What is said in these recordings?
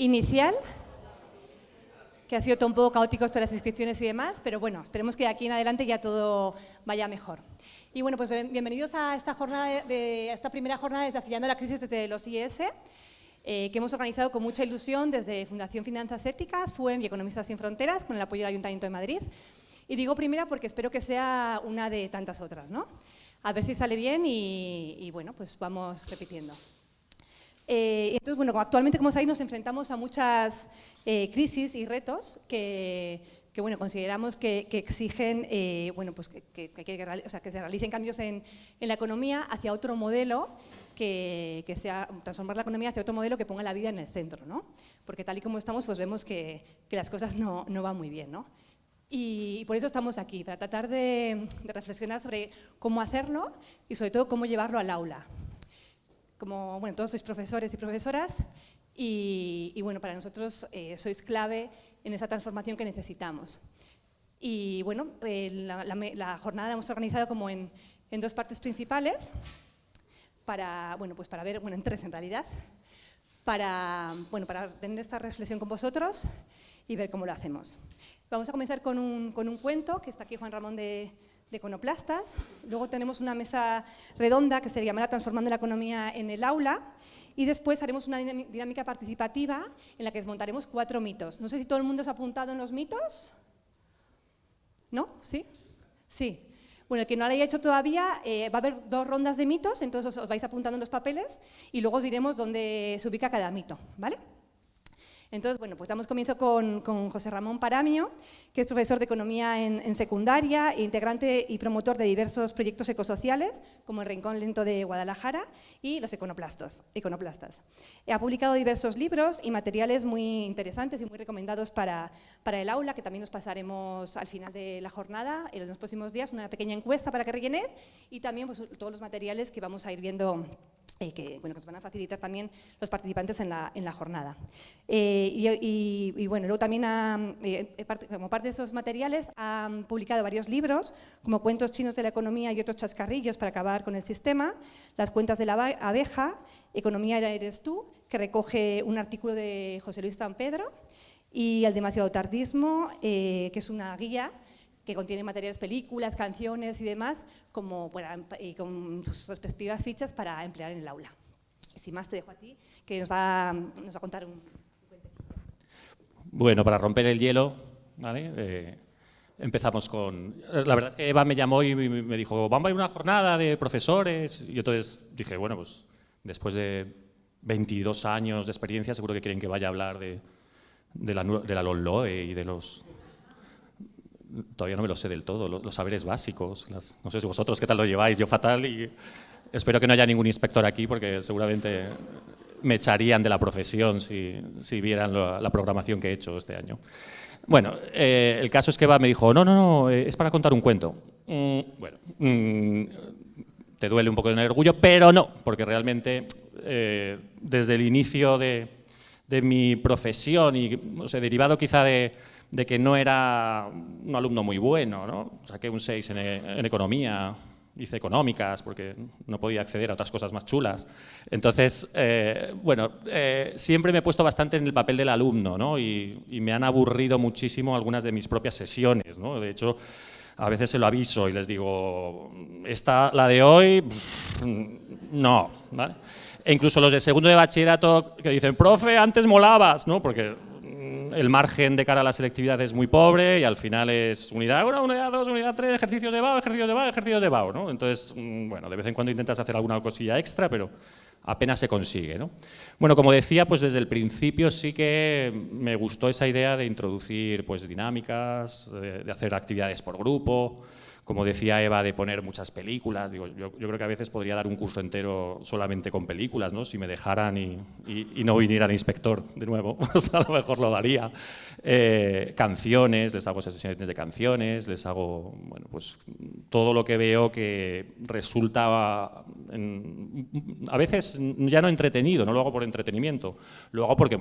inicial, que ha sido todo un poco caótico esto de las inscripciones y demás, pero bueno, esperemos que de aquí en adelante ya todo vaya mejor. Y bueno, pues bienvenidos a esta, jornada de, esta primera jornada de Desafiando la Crisis desde los IES, eh, que hemos organizado con mucha ilusión desde Fundación Finanzas Éticas, FUEM y Economistas Sin Fronteras, con el apoyo del Ayuntamiento de Madrid. Y digo primera porque espero que sea una de tantas otras, ¿no? A ver si sale bien y bueno, pues vamos repitiendo. Eh, entonces, bueno, actualmente, como sabéis, nos enfrentamos a muchas eh, crisis y retos que, bueno, consideramos que, exigen eh, bueno, pues que, se realicen cambios en, la economía hacia otro modelo que, sea transformar la economía hacia otro modelo que ponga la vida en el centro, ¿no? Porque tal y como estamos, pues vemos que, las cosas no, van muy bien, ¿no? Y por eso estamos aquí, para tratar de reflexionar sobre cómo hacerlo y sobre todo cómo llevarlo al aula como, bueno, todos sois profesores y profesoras y, bueno, para nosotros eh, sois clave en esa transformación que necesitamos. Y bueno, eh, la, jornada la hemos organizado como en, dos partes principales, para, bueno, pues para ver, bueno, en tres en realidad, para, bueno, para tener esta reflexión con vosotros y ver cómo lo hacemos. Vamos a comenzar con un, con un cuento, que está aquí Juan Ramón de, de econoplastas. Luego tenemos una mesa redonda que se llamará Transformando la economía en el aula. Y después haremos una dinámica participativa en la que desmontaremos cuatro mitos. No sé si todo el mundo se ha apuntado en los mitos. ¿No? ¿Sí? Sí. Bueno, el que no lo haya hecho todavía, eh, va a haber dos rondas de mitos, entonces os vais apuntando en los papeles y luego os diremos dónde se ubica cada mito. ¿Vale? Entonces, bueno, pues damos comienzo con, José Ramón Paramio, que es profesor de Economía en, secundaria, e integrante y promotor de diversos proyectos ecosociales, como el Rincón Lento de Guadalajara y los econoplastos, econoplastas. Ha publicado diversos libros y materiales muy interesantes y muy recomendados para, para el aula, que también nos pasaremos al final de la jornada, en los próximos días, una pequeña encuesta para que rellenes y también pues, todos los materiales que vamos a ir viendo eh, que, bueno, que nos van a facilitar también los participantes en la, en la jornada. Eh, y, bueno, luego también, eh, como parte de esos materiales, han publicado varios libros, como Cuentos chinos de la economía y otros chascarrillos para acabar con el sistema, Las cuentas de la abeja, Economía eres tú, que recoge un artículo de José Luis San Pedro, y El demasiado tardismo, que es una guía que contiene materiales, películas, canciones y demás, como y con sus respectivas fichas para emplear en el aula. Sin más, te dejo a ti, que nos va, nos va a contar un, Bueno, para romper el hielo, eh, empezamos con... La verdad es que Eva me llamó y me dijo, vamos a ir a una jornada de profesores, y entonces dije, bueno, pues después de 22 años de experiencia, seguro que quieren que vaya a hablar de, de la, de la LOLOE y de los todavía no me lo sé del todo, los, saberes básicos. no sé si vosotros qué tal lo lleváis, yo fatal y espero que no haya ningún inspector aquí porque seguramente me echarían de la profesión si, si vieran la programación que he hecho este año. Bueno, eh, el caso es que Eva me dijo, no, no, no, eh, es para contar un cuento. Mm, bueno, mm, te duele un poco en el orgullo, pero no, porque realmente eh, desde el inicio de, de mi profesión y o sea, derivado quizá de, de que no era un alumno muy bueno, ¿no? Saqué un 6 en, economía, hice económicas porque no podía acceder a otras cosas más chulas. Entonces, eh, bueno, eh, siempre me he puesto bastante en el papel del alumno ¿no? y, me han aburrido muchísimo algunas de mis propias sesiones. ¿no? De hecho, a veces se lo aviso y les digo, esta, la de hoy, no. E incluso los de segundo de bachillerato que dicen, profe, antes molabas, ¿no? porque el margen de cara a la selectividad es muy pobre y al final es unidad 1, unidad 2, unidad 3, ejercicios de BAO, ejercicios de BAO, ejercicios de BAO. ¿no? Entonces, mm, bueno, de vez en cuando intentas hacer alguna cosilla extra, pero apenas se consigue. ¿no? Bueno, como decía, pues desde el principio sí que me gustó esa idea de introducir pues, dinámicas, de hacer actividades por grupo, como decía Eva, de poner muchas películas. Digo, yo, creo que a veces podría dar un curso entero solamente con películas, ¿no? si me dejaran y, no viniera el inspector de nuevo, pues a lo mejor lo daría. Eh, canciones, les hago sesiones de canciones, les hago bueno, pues, todo lo que veo que resulta a veces ya no entretenido, no lo hago por entretenimiento, lo hago porque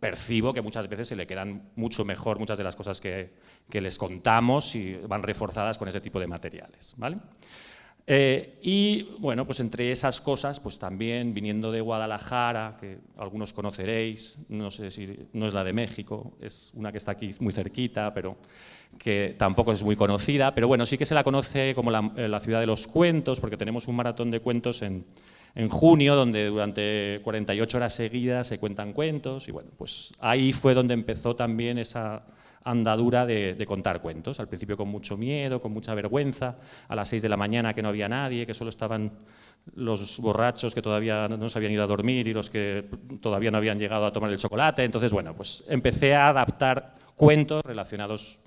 percibo que muchas veces se le quedan mucho mejor muchas de las cosas que, les contamos y van reforzadas con ese tipo de materiales. ¿vale? Eh, y bueno, pues entre esas cosas, pues también viniendo de Guadalajara, que algunos conoceréis, no sé si no es la de México, es una que está aquí muy cerquita, pero que tampoco es muy conocida, pero bueno, sí que se la conoce como la, eh, la ciudad de los cuentos, porque tenemos un maratón de cuentos en, en junio, donde durante 48 horas seguidas se cuentan cuentos, y bueno, pues ahí fue donde empezó también esa andadura de, contar cuentos, al principio con mucho miedo, con mucha vergüenza, a las 6 de la mañana que no había nadie, que solo estaban los borrachos que todavía no se habían ido a dormir y los que todavía no habían llegado a tomar el chocolate, entonces bueno, pues empecé a adaptar cuentos relacionados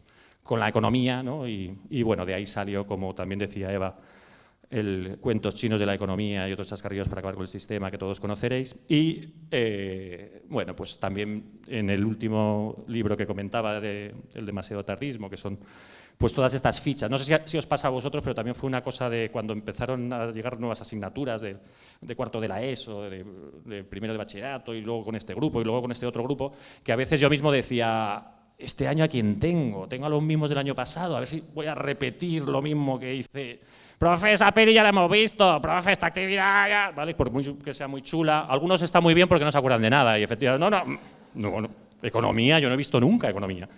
con la economía, ¿no? y, y bueno, de ahí salió, como también decía Eva, el Cuentos chinos de la economía y otros chascarrillos para acabar con el sistema que todos conoceréis. Y, eh, bueno, pues también en el último libro que comentaba, de, el demasiado tarrismo, que son pues todas estas fichas. No sé si, os pasa a vosotros, pero también fue una cosa de cuando empezaron a llegar nuevas asignaturas de, cuarto de la ESO, de, de primero de bachillerato, y luego con este grupo, y luego con este otro grupo, que a veces yo mismo decía, este año a quién tengo, tengo a los mismos del año pasado, a ver si voy a repetir lo mismo que hice profe, esa peli ya la hemos visto, profe, esta actividad ya, ¿vale? Por que sea muy chula. Algunos están muy bien porque no se acuerdan de nada y efectivamente, no, no, no, no economía, yo no he visto nunca economía.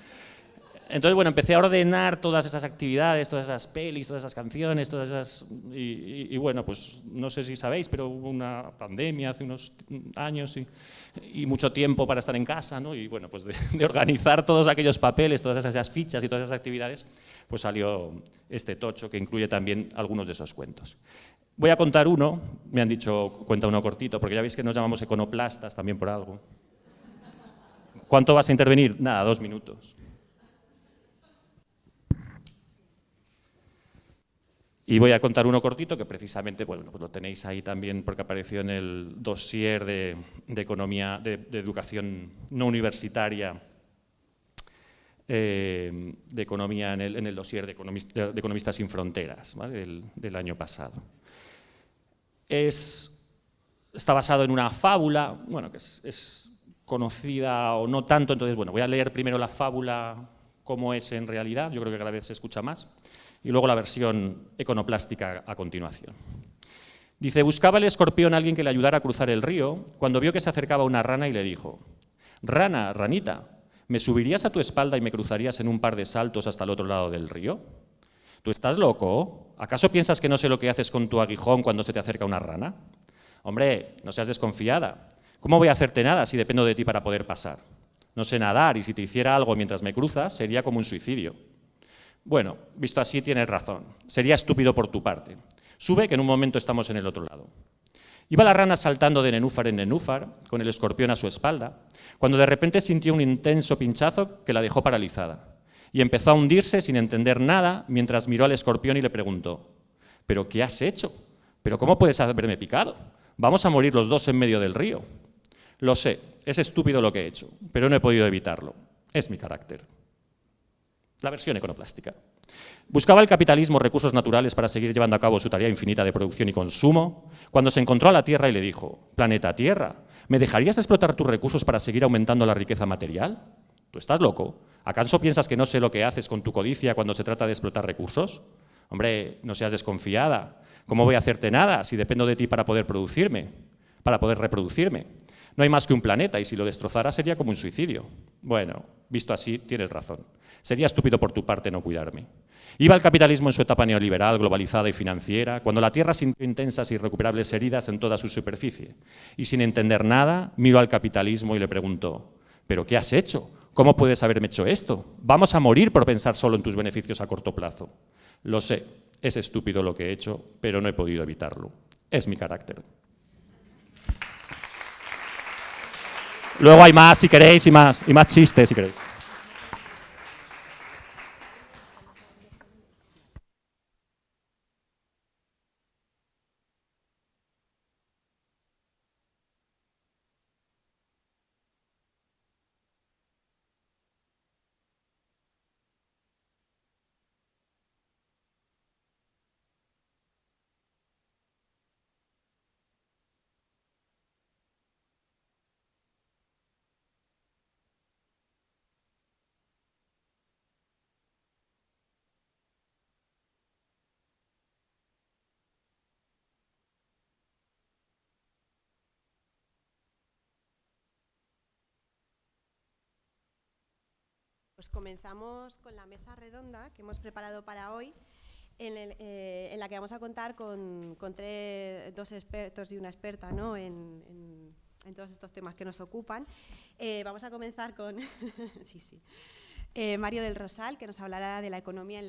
Entonces, bueno, empecé a ordenar todas esas actividades, todas esas pelis, todas esas canciones, todas esas... Y, bueno, pues no sé si sabéis, pero hubo una pandemia hace unos años y, mucho tiempo para estar en casa, ¿no? Y bueno, pues de, de, organizar todos aquellos papeles, todas esas fichas y todas esas actividades, pues salió este tocho que incluye también algunos de esos cuentos. Voy a contar uno, me han dicho, cuenta uno cortito, porque ya veis que nos llamamos econoplastas también por algo. ¿Cuánto vas a intervenir? Nada, dos minutos. Y voy a contar uno cortito que precisamente, bueno, pues lo tenéis ahí también porque apareció en el dossier de, economía, de, educación no universitaria, eh, de economía en el, en el dossier de, Economistas sin Fronteras del, año pasado. Es, está basado en una fábula, bueno, que es, es conocida o no tanto, entonces, bueno, voy a leer primero la fábula como es en realidad, yo creo que cada vez se escucha más y luego la versión econoplástica a continuación. Dice, buscaba el escorpión a alguien que le ayudara a cruzar el río, cuando vio que se acercaba una rana y le dijo, «Rana, ranita, ¿me subirías a tu espalda y me cruzarías en un par de saltos hasta el otro lado del río?» ¿Tú estás loco? ¿Acaso piensas que no sé lo que haces con tu aguijón cuando se te acerca una rana? Hombre, no seas desconfiada. ¿Cómo voy a hacerte nada si dependo de ti para poder pasar? No sé nadar y si te hiciera algo mientras me cruzas sería como un suicidio. Bueno, visto así tienes razón. Sería estúpido por tu parte. Sube que en un momento estamos en el otro lado. Iba la rana saltando de nenúfar en nenúfar, con el escorpión a su espalda, cuando de repente sintió un intenso pinchazo que la dejó paralizada. Y empezó a hundirse sin entender nada mientras miró al escorpión y le preguntó, ¿pero qué has hecho? ¿Pero cómo puedes haberme picado? Vamos a morir los dos en medio del río. Lo sé, es estúpido lo que he hecho, pero no he podido evitarlo. Es mi carácter la versión econoplástica. Buscaba el capitalismo recursos naturales para seguir llevando a cabo su tarea infinita de producción y consumo, cuando se encontró a la Tierra y le dijo, planeta Tierra, ¿me dejarías explotar tus recursos para seguir aumentando la riqueza material? ¿Tú estás loco? ¿Acaso piensas que no sé lo que haces con tu codicia cuando se trata de explotar recursos? Hombre, no seas desconfiada. ¿Cómo voy a hacerte nada si dependo de ti para poder producirme? Para poder reproducirme. No hay más que un planeta y si lo destrozara sería como un suicidio. Bueno, visto así, tienes razón. Sería estúpido por tu parte no cuidarme. Iba el capitalismo en su etapa neoliberal, globalizada y financiera, cuando la Tierra sintió intensas e irrecuperables heridas en toda su superficie. Y sin entender nada, miró al capitalismo y le preguntó, ¿pero qué has hecho? ¿Cómo puedes haberme hecho esto? Vamos a morir por pensar solo en tus beneficios a corto plazo. Lo sé, es estúpido lo que he hecho, pero no he podido evitarlo. Es mi carácter. Luego hay más si queréis y más, y más chistes si queréis. Comenzamos con la mesa redonda que hemos preparado para hoy, en, eh, la que vamos a contar con, dos expertos y una experta ¿no? en, todos estos temas que nos ocupan. Eh, vamos a comenzar con... sí, sí. Eh, Mario del Rosal, que nos hablará de la economía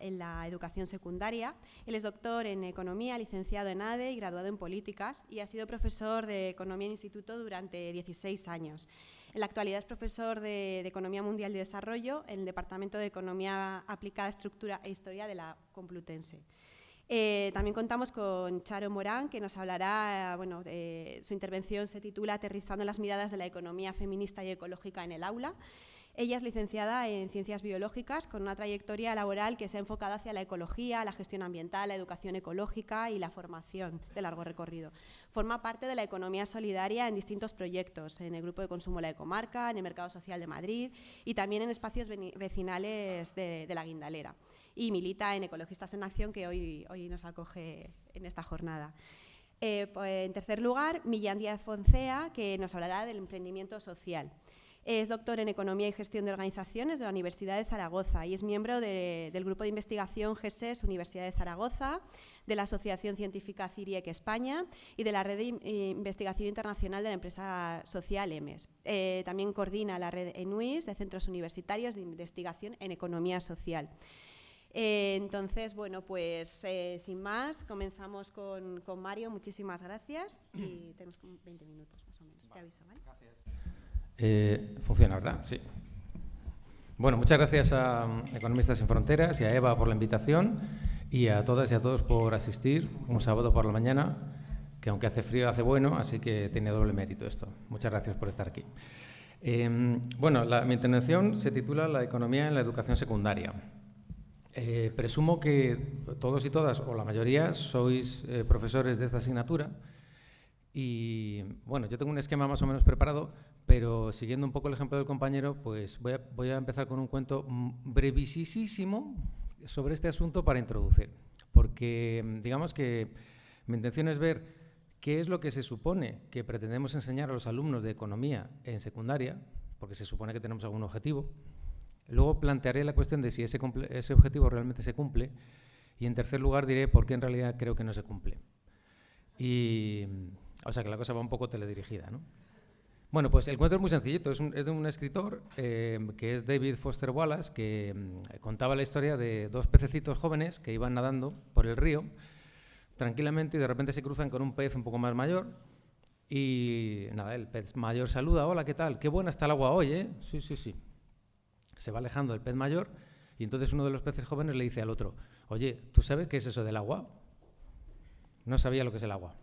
en la, educación secundaria. Él es doctor en economía, licenciado en ADE y graduado en políticas y ha sido profesor de economía en instituto durante 16 años. En la actualidad es profesor de, Economía Mundial y Desarrollo en el Departamento de Economía Aplicada, Estructura e Historia de la Complutense. Eh, también contamos con Charo Morán, que nos hablará, bueno, su intervención se titula Aterrizando las miradas de la economía feminista y ecológica en el aula. Ella es licenciada en Ciencias Biológicas con una trayectoria laboral que se ha enfocado hacia la ecología, la gestión ambiental, la educación ecológica y la formación de largo recorrido. Forma parte de la economía solidaria en distintos proyectos, en el Grupo de Consumo La Ecomarca, en el Mercado Social de Madrid y también en espacios vecinales de, la Guindalera. Y milita en Ecologistas en Acción, que hoy, hoy nos acoge en esta jornada. Eh, pues, en tercer lugar, Millán Díaz Foncea, que nos hablará del emprendimiento social. Es doctor en Economía y Gestión de Organizaciones de la Universidad de Zaragoza y es miembro del Grupo de Investigación GESES Universidad de Zaragoza, de la Asociación Científica CIRIEC España y de la Red de Investigación Internacional de la empresa social EMES. Eh, también coordina la red ENUIS de Centros Universitarios de Investigación en Economía Social. Eh, entonces, bueno, pues eh, sin más, comenzamos con, con, Mario. Muchísimas gracias y tenemos 20 minutos más o menos. Te aviso, ¿vale? Eh, funciona, ¿verdad? Sí. Bueno, muchas gracias a Economistas sin Fronteras y a Eva por la invitación y a todas y a todos por asistir un sábado por la mañana, que aunque hace frío, hace bueno, así que tiene doble mérito esto. Muchas gracias por estar aquí. Em, bueno, mi intervención se titula La economía en la educación secundaria. Eh, presumo que todos y todas, o la mayoría, sois eh, profesores de esta asignatura y bueno, yo tengo un esquema más o menos preparado, pero siguiendo un poco el ejemplo del compañero, pues voy a, voy a empezar con un cuento brevísimo sobre este asunto para introducir. Porque digamos que mi intención es ver qué es lo que se supone que pretendemos enseñar a los alumnos de economía en secundaria, porque se supone que tenemos algún objetivo. Luego plantearé la cuestión de si ese, ese objetivo realmente se cumple. Y en tercer lugar diré por qué en realidad creo que no se cumple. Y o sea que la cosa va un poco teledirigida, ¿no? Bueno, pues el cuento es muy sencillito. Es, de un escritor eh, que es David Foster Wallace, que mm, contaba la historia de dos pececitos jóvenes que iban nadando por el río tranquilamente y de repente se cruzan con un pez un poco más mayor. Y nada, el pez mayor saluda, hola, ¿qué tal? Qué buena está el agua hoy, ¿eh? Sí, sí, sí. Se va alejando el pez mayor y entonces uno de los peces jóvenes le dice al otro, oye, ¿tú sabes qué es eso del agua? No sabía lo que es el agua.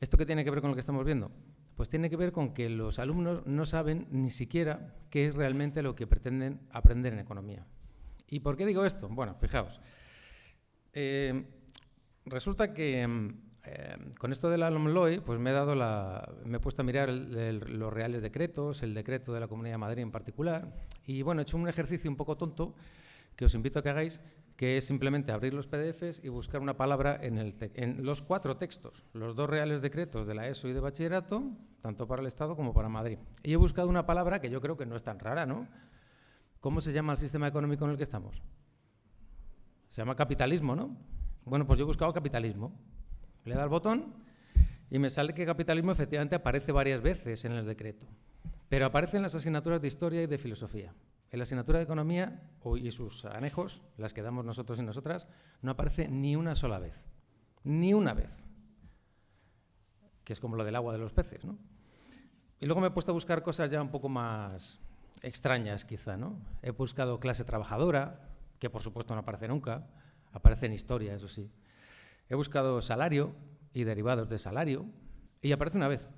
¿Esto qué tiene que ver con lo que estamos viendo? Pues tiene que ver con que los alumnos no saben ni siquiera qué es realmente lo que pretenden aprender en economía. ¿Y por qué digo esto? Bueno, fijaos. Eh, resulta que eh, con esto de la LOMLOE, pues me he, dado la, me he puesto a mirar los reales decretos, el decreto de la Comunidad de Madrid en particular, y bueno, he hecho un ejercicio un poco tonto que os invito a que hagáis, que es simplemente abrir los PDFs y buscar una palabra en, los cuatro textos, los dos reales decretos de la ESO y de bachillerato, tanto para el Estado como para Madrid. Y he buscado una palabra que yo creo que no es tan rara, ¿no? ¿Cómo se llama el sistema económico en el que estamos? Se llama capitalismo, ¿no? Bueno, pues yo he buscado capitalismo. Le da al botón y me sale que capitalismo efectivamente aparece varias veces en el decreto, pero aparece en las asignaturas de historia y de filosofía. En la asignatura de Economía y sus anejos, las que damos nosotros y nosotras, no aparece ni una sola vez. Ni una vez. Que es como lo del agua de los peces, ¿no? Y luego me he puesto a buscar cosas ya un poco más extrañas, quizá, ¿no? He buscado clase trabajadora, que por supuesto no aparece nunca, aparece en historia, eso sí. He buscado salario y derivados de salario, y aparece una vez,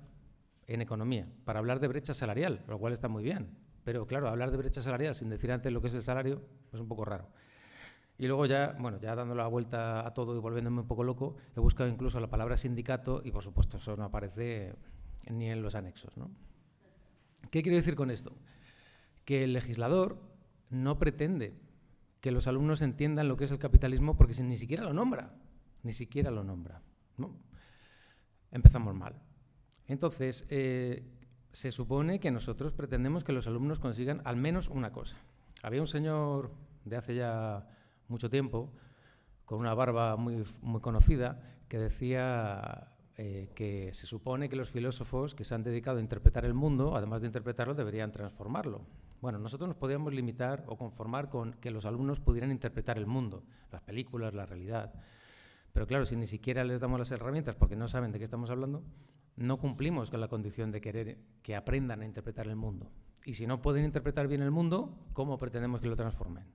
en economía, para hablar de brecha salarial, lo cual está muy bien. Pero claro, hablar de brecha salarial sin decir antes lo que es el salario es un poco raro. Y luego ya, bueno, ya dando la vuelta a todo y volviéndome un poco loco, he buscado incluso la palabra sindicato y por supuesto eso no aparece ni en los anexos. ¿no? ¿Qué quiero decir con esto? Que el legislador no pretende que los alumnos entiendan lo que es el capitalismo porque ni siquiera lo nombra, ni siquiera lo nombra. ¿no? Empezamos mal. Entonces, eh, se supone que nosotros pretendemos que los alumnos consigan al menos una cosa. Había un señor de hace ya mucho tiempo, con una barba muy, muy conocida, que decía eh, que se supone que los filósofos que se han dedicado a interpretar el mundo, además de interpretarlo, deberían transformarlo. Bueno, nosotros nos podíamos limitar o conformar con que los alumnos pudieran interpretar el mundo, las películas, la realidad. Pero claro, si ni siquiera les damos las herramientas porque no saben de qué estamos hablando, no cumplimos con la condición de querer que aprendan a interpretar el mundo. Y si no pueden interpretar bien el mundo, ¿cómo pretendemos que lo transformen?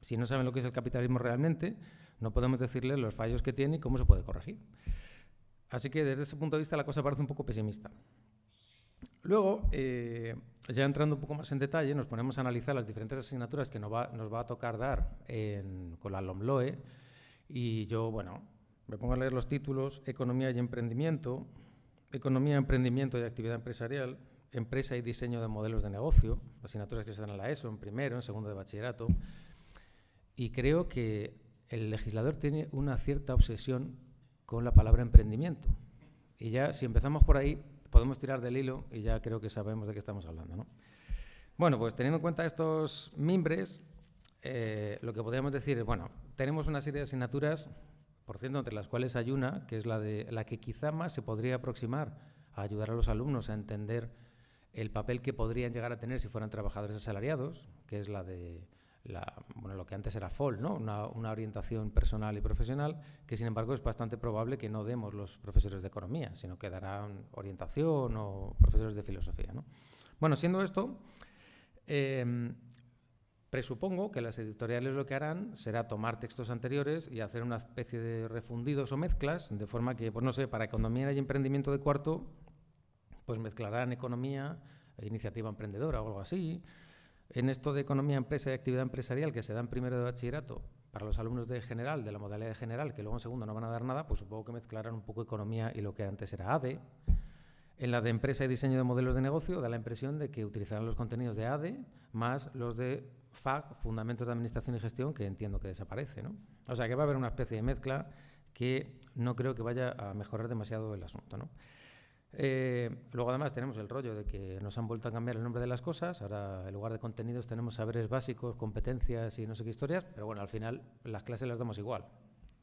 Si no saben lo que es el capitalismo realmente, no podemos decirles los fallos que tiene y cómo se puede corregir. Así que desde ese punto de vista la cosa parece un poco pesimista. Luego, eh, ya entrando un poco más en detalle, nos ponemos a analizar las diferentes asignaturas que nos va, nos va a tocar dar con la LOMLOE. Y yo, bueno, me pongo a leer los títulos, Economía y Emprendimiento, Economía, Emprendimiento y Actividad Empresarial, Empresa y Diseño de Modelos de Negocio, asignaturas que se dan en la ESO, en primero, en segundo de bachillerato. Y creo que el legislador tiene una cierta obsesión con la palabra emprendimiento. Y ya, si empezamos por ahí, podemos tirar del hilo y ya creo que sabemos de qué estamos hablando. ¿no? Bueno, pues teniendo en cuenta estos mimbres, eh, lo que podríamos decir es, bueno, tenemos una serie de asignaturas por cierto, entre las cuales hay una, que es la, de, la que quizá más se podría aproximar a ayudar a los alumnos a entender el papel que podrían llegar a tener si fueran trabajadores asalariados, que es la de bueno, lo que antes era FOL, ¿no? Una, una, orientación personal y profesional, que sin embargo es bastante probable que no demos los profesores de economía, sino que darán orientación o profesores de filosofía. ¿no? Bueno, siendo esto, eh, Presupongo que las editoriales lo que harán será tomar textos anteriores y hacer una especie de refundidos o mezclas, de forma que, pues no sé, para economía y emprendimiento de cuarto, pues mezclarán economía e iniciativa emprendedora o algo así. En esto de economía, empresa y actividad empresarial que se dan primero de bachillerato para los alumnos de general, de la modalidad de general, que luego en segundo no van a dar nada, pues supongo que mezclarán un poco economía y lo que antes era ADE. En la de empresa y diseño de modelos de negocio da la impresión de que utilizarán los contenidos de ADE más los de FAG, Fundamentos de Administración y Gestión, que entiendo que desaparece. ¿no? O sea que va a haber una especie de mezcla que no creo que vaya a mejorar demasiado el asunto. ¿no? Eh, luego además tenemos el rollo de que nos han vuelto a cambiar el nombre de las cosas, ahora en lugar de contenidos tenemos saberes básicos, competencias y no sé qué historias, pero bueno, al final las clases las damos igual,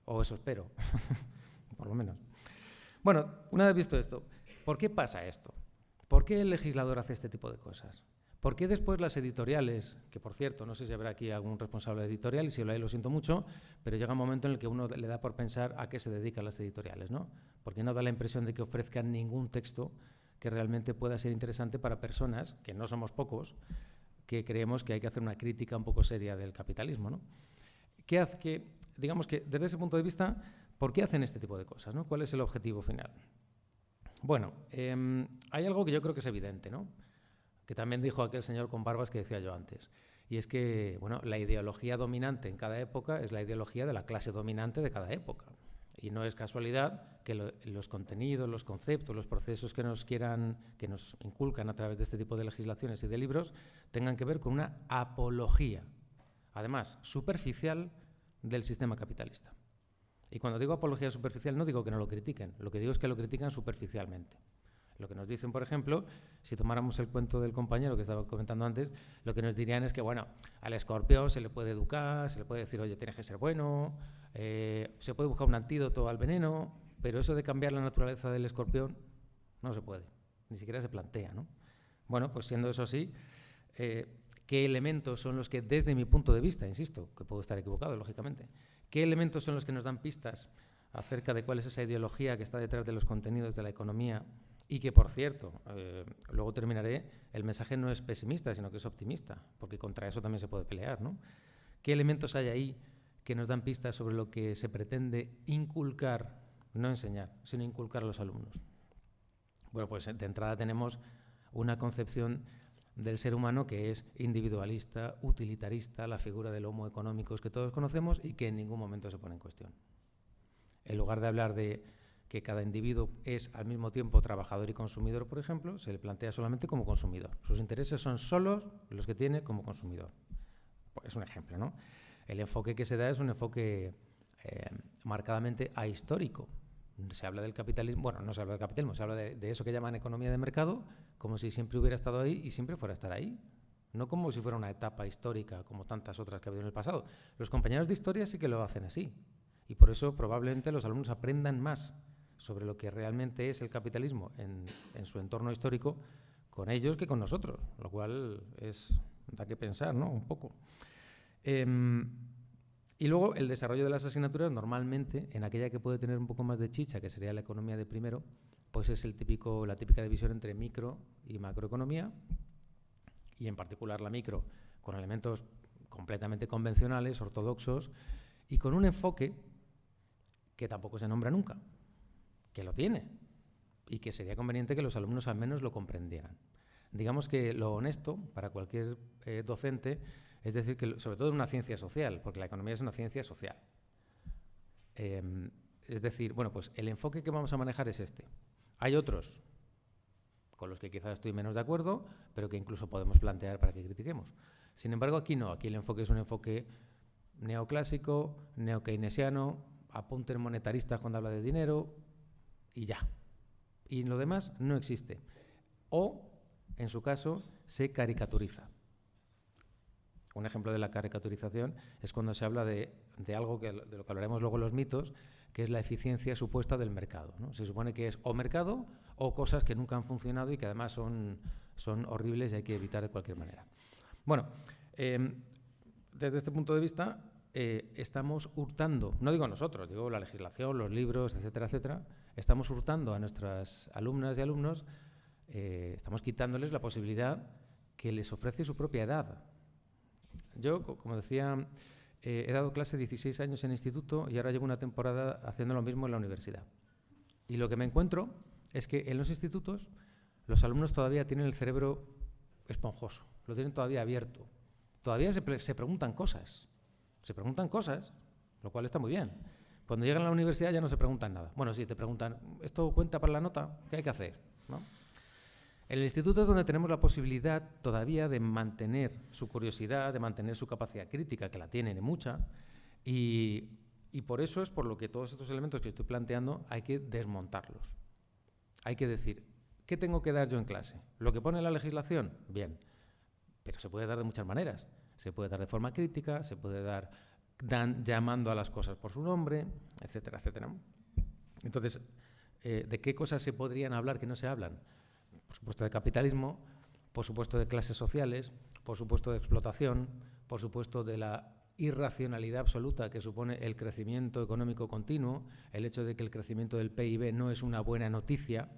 o eso espero, por lo menos. Bueno, una vez visto esto, ¿por qué pasa esto? ¿Por qué el legislador hace este tipo de cosas? ¿Por qué después las editoriales, que por cierto, no sé si habrá aquí algún responsable editorial, y si lo hay lo siento mucho, pero llega un momento en el que uno le da por pensar a qué se dedican las editoriales, ¿no? Porque no da la impresión de que ofrezcan ningún texto que realmente pueda ser interesante para personas, que no somos pocos, que creemos que hay que hacer una crítica un poco seria del capitalismo, ¿no? ¿Qué hace que, digamos que desde ese punto de vista, ¿por qué hacen este tipo de cosas, ¿no? ¿Cuál es el objetivo final? Bueno, em, hay algo que yo creo que es evidente, ¿no? Que también dijo aquel señor con barbas que decía yo antes. Y es que bueno, la ideología dominante en cada época es la ideología de la clase dominante de cada época. Y no es casualidad que los contenidos, los conceptos, los procesos que nos quieran, que nos inculcan a través de este tipo de legislaciones y de libros, tengan que ver con una apología, además superficial, del sistema capitalista. Y cuando digo apología superficial no digo que no lo critiquen, lo que digo es que lo critican superficialmente. Lo que nos dicen, por ejemplo, si tomáramos el cuento del compañero que estaba comentando antes, lo que nos dirían es que, bueno, al escorpión se le puede educar, se le puede decir, oye, tienes que ser bueno, eh, se puede buscar un antídoto al veneno, pero eso de cambiar la naturaleza del escorpión no se puede, ni siquiera se plantea, ¿no? Bueno, pues siendo eso así, eh, ¿qué elementos son los que, desde mi punto de vista, insisto, que puedo estar equivocado, lógicamente, qué elementos son los que nos dan pistas acerca de cuál es esa ideología que está detrás de los contenidos de la economía y que, por cierto, eh, luego terminaré, el mensaje no es pesimista, sino que es optimista, porque contra eso también se puede pelear. ¿no? ¿Qué elementos hay ahí que nos dan pistas sobre lo que se pretende inculcar, no enseñar, sino inculcar a los alumnos? Bueno, pues de entrada tenemos una concepción del ser humano que es individualista, utilitarista, la figura del homo económicos que todos conocemos y que en ningún momento se pone en cuestión. En lugar de hablar de que cada individuo es al mismo tiempo trabajador y consumidor, por ejemplo, se le plantea solamente como consumidor. Sus intereses son solos los que tiene como consumidor. Pues es un ejemplo, ¿no? El enfoque que se da es un enfoque eh, marcadamente ahistórico. Se habla del capitalismo, bueno, no se habla del capitalismo, se habla de, de eso que llaman economía de mercado, como si siempre hubiera estado ahí y siempre fuera a estar ahí. No como si fuera una etapa histórica, como tantas otras que ha habido en el pasado. Los compañeros de historia sí que lo hacen así. Y por eso probablemente los alumnos aprendan más sobre lo que realmente es el capitalismo en, su entorno histórico con ellos que con nosotros, lo cual es, da que pensar, ¿no? Un poco. Em, y luego el desarrollo de las asignaturas, normalmente, en aquella que puede tener un poco más de chicha, que sería la economía de primero, pues es el típico, la típica división entre micro y macroeconomía, y en particular la micro, con elementos completamente convencionales, ortodoxos, y con un enfoque que tampoco se nombra nunca, que lo tiene, y que sería conveniente que los alumnos al menos lo comprendieran. Digamos que lo honesto para cualquier eh, docente es decir, que sobre todo en una ciencia social, porque la economía es una ciencia social. Eh, es decir, bueno, pues el enfoque que vamos a manejar es este. Hay otros con los que quizás estoy menos de acuerdo, pero que incluso podemos plantear para que critiquemos. Sin embargo, aquí no, aquí el enfoque es un enfoque neoclásico, neokeynesiano, apunten monetaristas cuando habla de dinero y ya. Y lo demás no existe. O, en su caso, se caricaturiza. Un ejemplo de la caricaturización es cuando se habla de, de algo que, de lo que hablaremos luego en los mitos, que es la eficiencia supuesta del mercado. Se supone que es o mercado o cosas que nunca han funcionado y que además son, son horribles y hay que evitar de cualquier manera. Bueno, eh, desde este punto de vista eh, estamos hurtando, no digo nosotros, digo la legislación, los libros, etcétera, etcétera, estamos hurtando a nuestras alumnas y alumnos, eh, estamos quitándoles la posibilidad que les ofrece su propia edad. Yo, como decía, eh, he dado clase 16 años en instituto y ahora llevo una temporada haciendo lo mismo en la universidad. Y lo que me encuentro es que en los institutos los alumnos todavía tienen el cerebro esponjoso, lo tienen todavía abierto. Todavía se, se preguntan cosas, se preguntan cosas, lo cual está muy bien. Cuando llegan a la universidad ya no se preguntan nada. Bueno, sí, te preguntan, ¿esto cuenta para la nota? ¿Qué hay que hacer? El instituto es donde tenemos la posibilidad todavía de mantener su curiosidad, de mantener su capacidad crítica, que la tienen mucha, y, y por eso es por lo que todos estos elementos que estoy planteando hay que desmontarlos. Hay que decir, ¿qué tengo que dar yo en clase? ¿Lo que pone la legislación? Bien, pero se puede dar de muchas maneras. Se puede dar de forma crítica, se puede dar dan, llamando a las cosas por su nombre, etcétera, etcétera. Entonces, eh, ¿de qué cosas se podrían hablar que no se hablan? por supuesto de capitalismo, por supuesto de clases sociales, por supuesto de explotación, por supuesto de la irracionalidad absoluta que supone el crecimiento económico continuo, el hecho de que el crecimiento del PIB no es una buena noticia,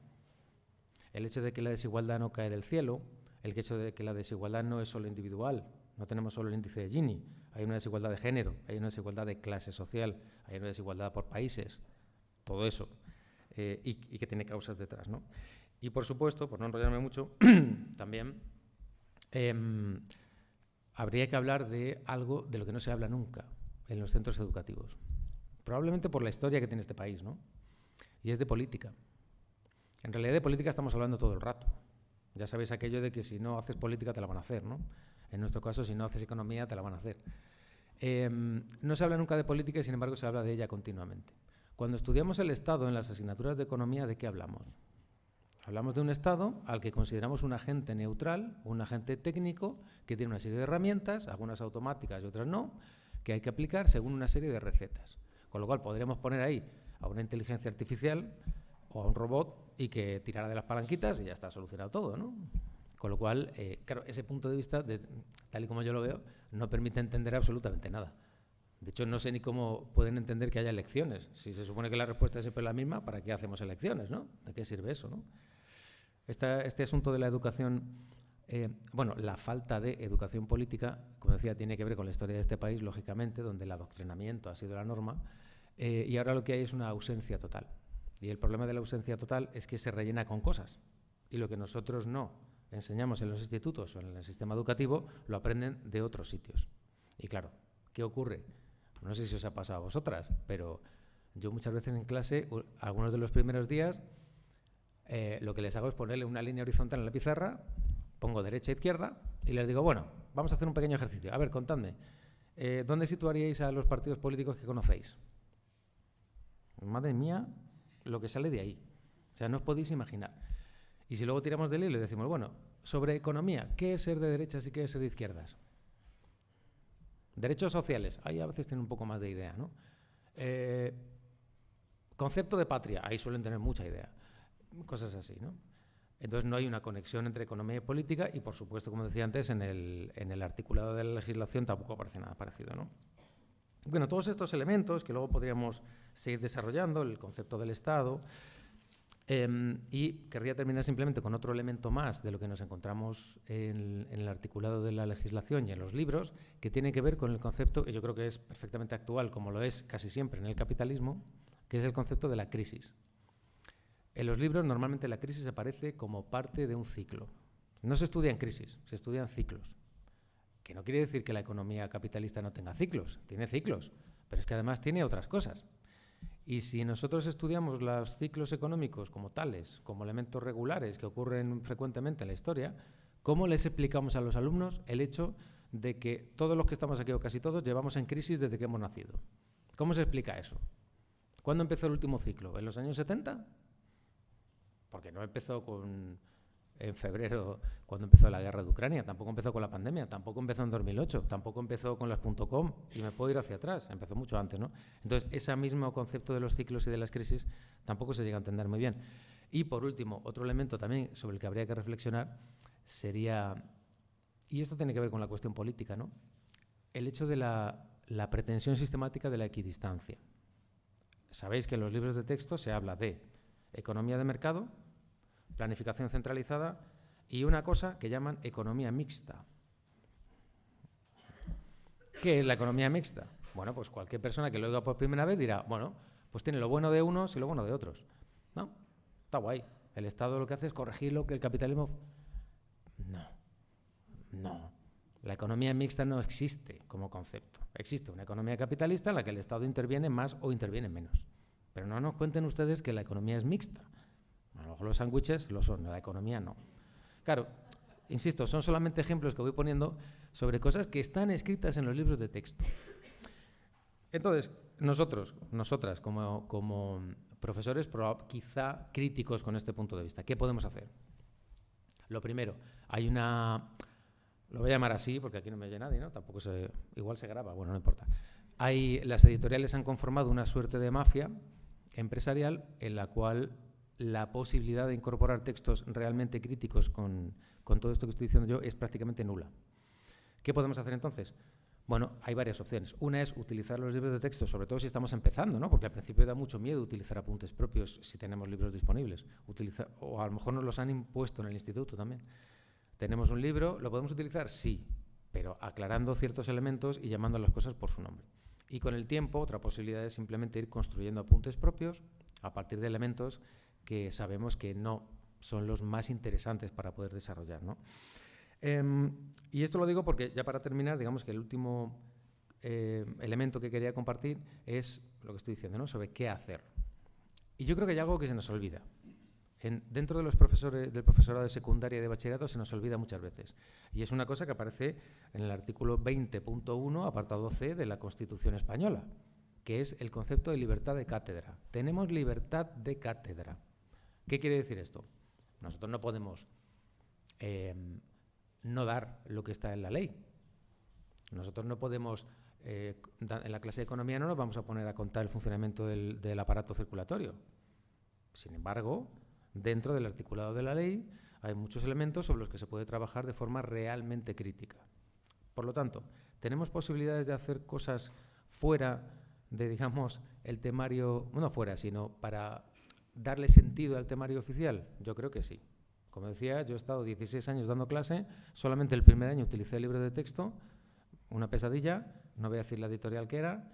el hecho de que la desigualdad no cae del cielo, el hecho de que la desigualdad no es solo individual, no tenemos solo el índice de Gini, hay una desigualdad de género, hay una desigualdad de clase social, hay una desigualdad por países, todo eso, eh, y, y, que tiene causas detrás. ¿no? Y por supuesto, por no enrollarme mucho, también eh, habría que hablar de algo de lo que no se habla nunca en los centros educativos. Probablemente por la historia que tiene este país, ¿no? Y es de política. En realidad de política estamos hablando todo el rato. Ya sabéis aquello de que si no haces política te la van a hacer, ¿no? En nuestro caso, si no haces economía, te la van a hacer. Eh, no se habla nunca de política y, sin embargo, se habla de ella continuamente. Cuando estudiamos el Estado en las asignaturas de economía, ¿de qué hablamos? Hablamos de un Estado al que consideramos un agente neutral, un agente técnico, que tiene una serie de herramientas, algunas automáticas y otras no, que hay que aplicar según una serie de recetas. Con lo cual podríamos poner ahí a una inteligencia artificial o a un robot y que tirara de las palanquitas y ya está solucionado todo, ¿no? Con lo cual, eh, claro, ese punto de vista, tal y como yo lo veo, no permite entender absolutamente nada. De hecho, no sé ni cómo pueden entender que haya elecciones. Si se supone que la respuesta es siempre la misma, ¿para qué hacemos elecciones, no? ¿De qué sirve eso, no? Esta, este asunto de la educación, eh, bueno, la falta de educación política, como decía, tiene que ver con la historia de este país, lógicamente, donde el adoctrinamiento ha sido la norma, eh, y ahora lo que hay es una ausencia total. Y el problema de la ausencia total es que se rellena con cosas, y lo que nosotros no enseñamos en los institutos o en el sistema educativo, lo aprenden de otros sitios. Y claro, ¿qué ocurre? No sé si os ha pasado a vosotras, pero yo muchas veces en clase, algunos de los primeros días, eh, lo que les hago es ponerle una línea horizontal en la pizarra, pongo derecha e izquierda y les digo, bueno, vamos a hacer un pequeño ejercicio. A ver, contadme, eh, ¿dónde situaríais a los partidos políticos que conocéis? Madre mía, lo que sale de ahí. O sea, no os podéis imaginar. Y si luego tiramos del hilo y decimos, bueno, sobre economía, ¿qué es ser de derechas y qué es ser de izquierdas? Derechos sociales, ahí a veces tienen un poco más de idea, ¿no? Eh, concepto de patria, ahí suelen tener mucha idea. Cosas así, ¿no? Entonces no hay una conexión entre economía y política y, por supuesto, como decía antes, en el, en el articulado de la legislación tampoco aparece nada parecido, ¿no? Bueno, todos estos elementos que luego podríamos seguir desarrollando, el concepto del Estado, em, y querría terminar simplemente con otro elemento más de lo que nos encontramos en, en, el articulado de la legislación y en los libros, que tiene que ver con el concepto, y yo creo que es perfectamente actual, como lo es casi siempre en el capitalismo, que es el concepto de la crisis. En los libros normalmente la crisis aparece como parte de un ciclo. No se estudia en crisis, se estudian ciclos. Que no quiere decir que la economía capitalista no tenga ciclos, tiene ciclos, pero es que además tiene otras cosas. Y si nosotros estudiamos los ciclos económicos como tales, como elementos regulares que ocurren frecuentemente en la historia, ¿cómo les explicamos a los alumnos el hecho de que todos los que estamos aquí, o casi todos, llevamos en crisis desde que hemos nacido? ¿Cómo se explica eso? ¿Cuándo empezó el último ciclo? ¿En los años 70? Porque no empezó con, en febrero cuando empezó la guerra de Ucrania, tampoco empezó con la pandemia, tampoco empezó en 2008, tampoco empezó con las .com y me puedo ir hacia atrás, empezó mucho antes, ¿no? Entonces, ese mismo concepto de los ciclos y de las crisis tampoco se llega a entender muy bien. Y por último, otro elemento también sobre el que habría que reflexionar sería, y esto tiene que ver con la cuestión política, ¿no? El hecho de la, la pretensión sistemática de la equidistancia. Sabéis que en los libros de texto se habla de economía de mercado, planificación centralizada y una cosa que llaman economía mixta. ¿Qué es la economía mixta? Bueno, pues cualquier persona que lo oiga por primera vez dirá, bueno, pues tiene lo bueno de unos y lo bueno de otros. ¿No? Está guay. El Estado lo que hace es corregir lo que el capitalismo... No, no. La economía mixta no existe como concepto. Existe una economía capitalista en la que el Estado interviene más o interviene menos. Pero no nos cuenten ustedes que la economía es mixta. A lo mejor los sándwiches lo son, la economía no. Claro, insisto, son solamente ejemplos que voy poniendo sobre cosas que están escritas en los libros de texto. Entonces, nosotros, nosotras, como, como profesores, quizá críticos con este punto de vista, ¿qué podemos hacer? Lo primero, hay una lo voy a llamar así porque aquí no me oye nadie, ¿no? Tampoco se, igual se graba, bueno, no importa. Hay, las editoriales han conformado una suerte de mafia empresarial en la cual la posibilidad de incorporar textos realmente críticos con, con todo esto que estoy diciendo yo es prácticamente nula. ¿Qué podemos hacer entonces? Bueno, hay varias opciones. Una es utilizar los libros de texto, sobre todo si estamos empezando, ¿no? porque al principio da mucho miedo utilizar apuntes propios si tenemos libros disponibles. o a lo mejor nos los han impuesto en el instituto también. Tenemos un libro, ¿lo podemos utilizar? Sí, pero aclarando ciertos elementos y llamando a las cosas por su nombre. Y con el tiempo, otra posibilidad es simplemente ir construyendo apuntes propios a partir de elementos que sabemos que no son los más interesantes para poder desarrollar. Em, y esto lo digo porque, ya para terminar, digamos que el último eh, elemento que quería compartir es lo que estoy diciendo, ¿no? sobre qué hacer. Y yo creo que hay algo que se nos olvida dentro de los profesores, del profesorado de secundaria y de bachillerato se nos olvida muchas veces. Y es una cosa que aparece en el artículo 20.1, apartado C de la Constitución española, que es el concepto de libertad de cátedra. Tenemos libertad de cátedra. ¿Qué quiere decir esto? Nosotros no podemos em, no dar lo que está en la ley. Nosotros no podemos, eh, en la clase de economía no nos vamos a poner a contar el funcionamiento del aparato circulatorio. Sin embargo, Dentro del articulado de la ley hay muchos elementos sobre los que se puede trabajar de forma realmente crítica. Por lo tanto, ¿tenemos posibilidades de hacer cosas fuera de, digamos, el temario, no fuera, sino para darle sentido al temario oficial? Yo creo que sí. Como decía, yo he estado 16 años dando clase, solamente el primer año utilicé el libro de texto, una pesadilla, no voy a decir la editorial que era,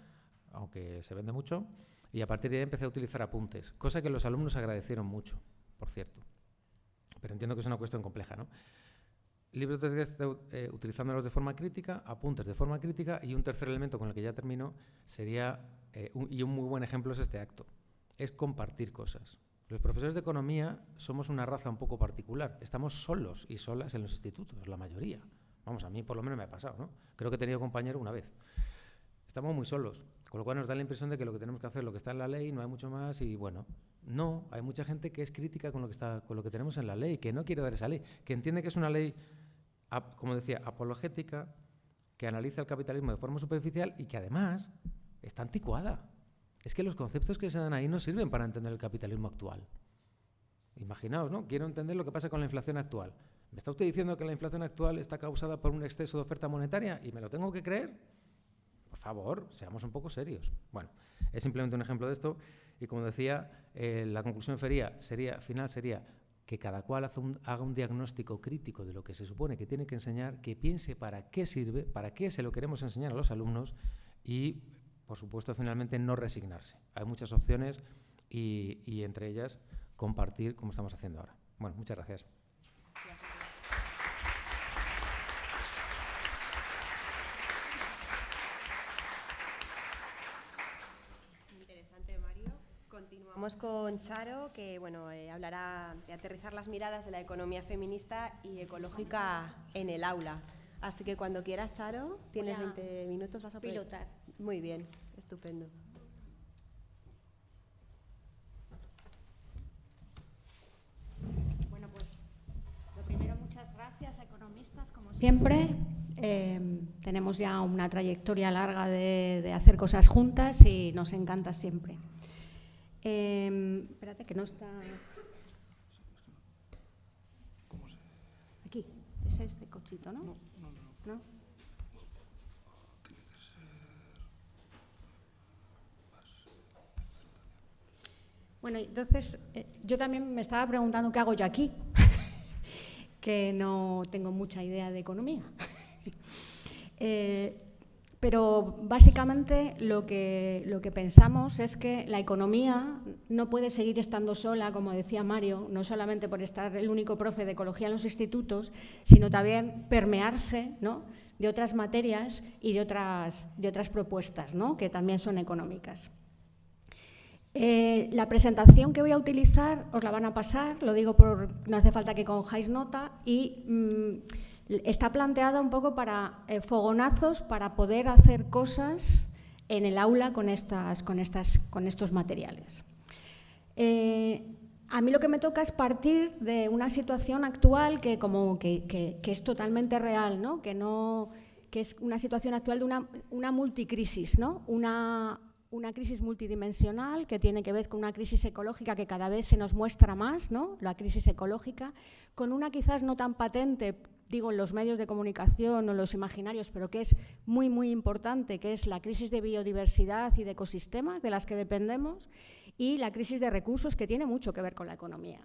aunque se vende mucho, y a partir de ahí empecé a utilizar apuntes, cosa que los alumnos agradecieron mucho por cierto. Pero entiendo que es una cuestión compleja, ¿no? Libros de texto eh, utilizándolos de forma crítica, apuntes de forma crítica y un tercer elemento con el que ya termino sería, eh, y un muy buen ejemplo es este acto, es compartir cosas. Los profesores de economía somos una raza un poco particular. Estamos solos y solas en los institutos, la mayoría. Vamos, a mí por lo menos me ha pasado, ¿no? Creo que he tenido compañero una vez. Estamos muy solos, con lo cual nos da la impresión de que lo que tenemos que hacer es lo que está en la ley, no hay mucho más y bueno, No, hay mucha gente que es crítica con lo que, está, con lo que tenemos en la ley, que no quiere dar esa ley, que entiende que es una ley, como decía, apologética, que analiza el capitalismo de forma superficial y que además está anticuada. Es que los conceptos que se dan ahí no sirven para entender el capitalismo actual. Imaginaos, ¿no? Quiero entender lo que pasa con la inflación actual. ¿Me está usted diciendo que la inflación actual está causada por un exceso de oferta monetaria y me lo tengo que creer? Por favor, seamos un poco serios. Bueno, es simplemente un ejemplo de esto y como decía, eh, la conclusión sería, final sería que cada cual haga un diagnóstico crítico de lo que se supone que tiene que enseñar, que piense para qué sirve, para qué se lo queremos enseñar a los alumnos y, por supuesto, finalmente no resignarse. Hay muchas opciones y, y entre ellas compartir como estamos haciendo ahora. Bueno, muchas gracias. Vamos con Charo, que bueno, eh, hablará de aterrizar las miradas de la economía feminista y ecológica en el aula. Así que cuando quieras, Charo, tienes 20 minutos, vas a pilotar. Muy bien, estupendo. Bueno, pues lo primero, muchas gracias economistas, como siempre. Em, tenemos ya una trayectoria larga de, de hacer cosas juntas y nos encanta siempre. Eh, espérate, que no está. Aquí, es este cochito, ¿no? No, no, no. ¿No? Bueno, entonces eh, yo también me estaba preguntando qué hago yo aquí, que no tengo mucha idea de economía. eh, pero básicamente lo que, lo que pensamos es que la economía no puede seguir estando sola, como decía Mario, no solamente por estar el único profe de ecología en los institutos, sino también permearse de otras materias y de otras, de otras propuestas ¿no? que también son económicas. Eh, la presentación que voy a utilizar os la van a pasar, lo digo por no hace falta que cojáis nota y mm, está planteada un poco para eh, fogonazos para poder hacer cosas en el aula con, estas, con, estas, con estos materiales. Eh, a mí lo que me toca es partir de una situación actual que, como, que, es totalmente real, ¿no? Que, no, que es una situación actual de una, una multicrisis, ¿no? una, una crisis multidimensional que tiene que ver con una crisis ecológica que cada vez se nos muestra más, ¿no? la crisis ecológica, con una quizás no tan patente digo, en los medios de comunicación o los imaginarios, pero que es muy, muy importante, que es la crisis de biodiversidad y de ecosistemas de las que dependemos y la crisis de recursos que tiene mucho que ver con la economía.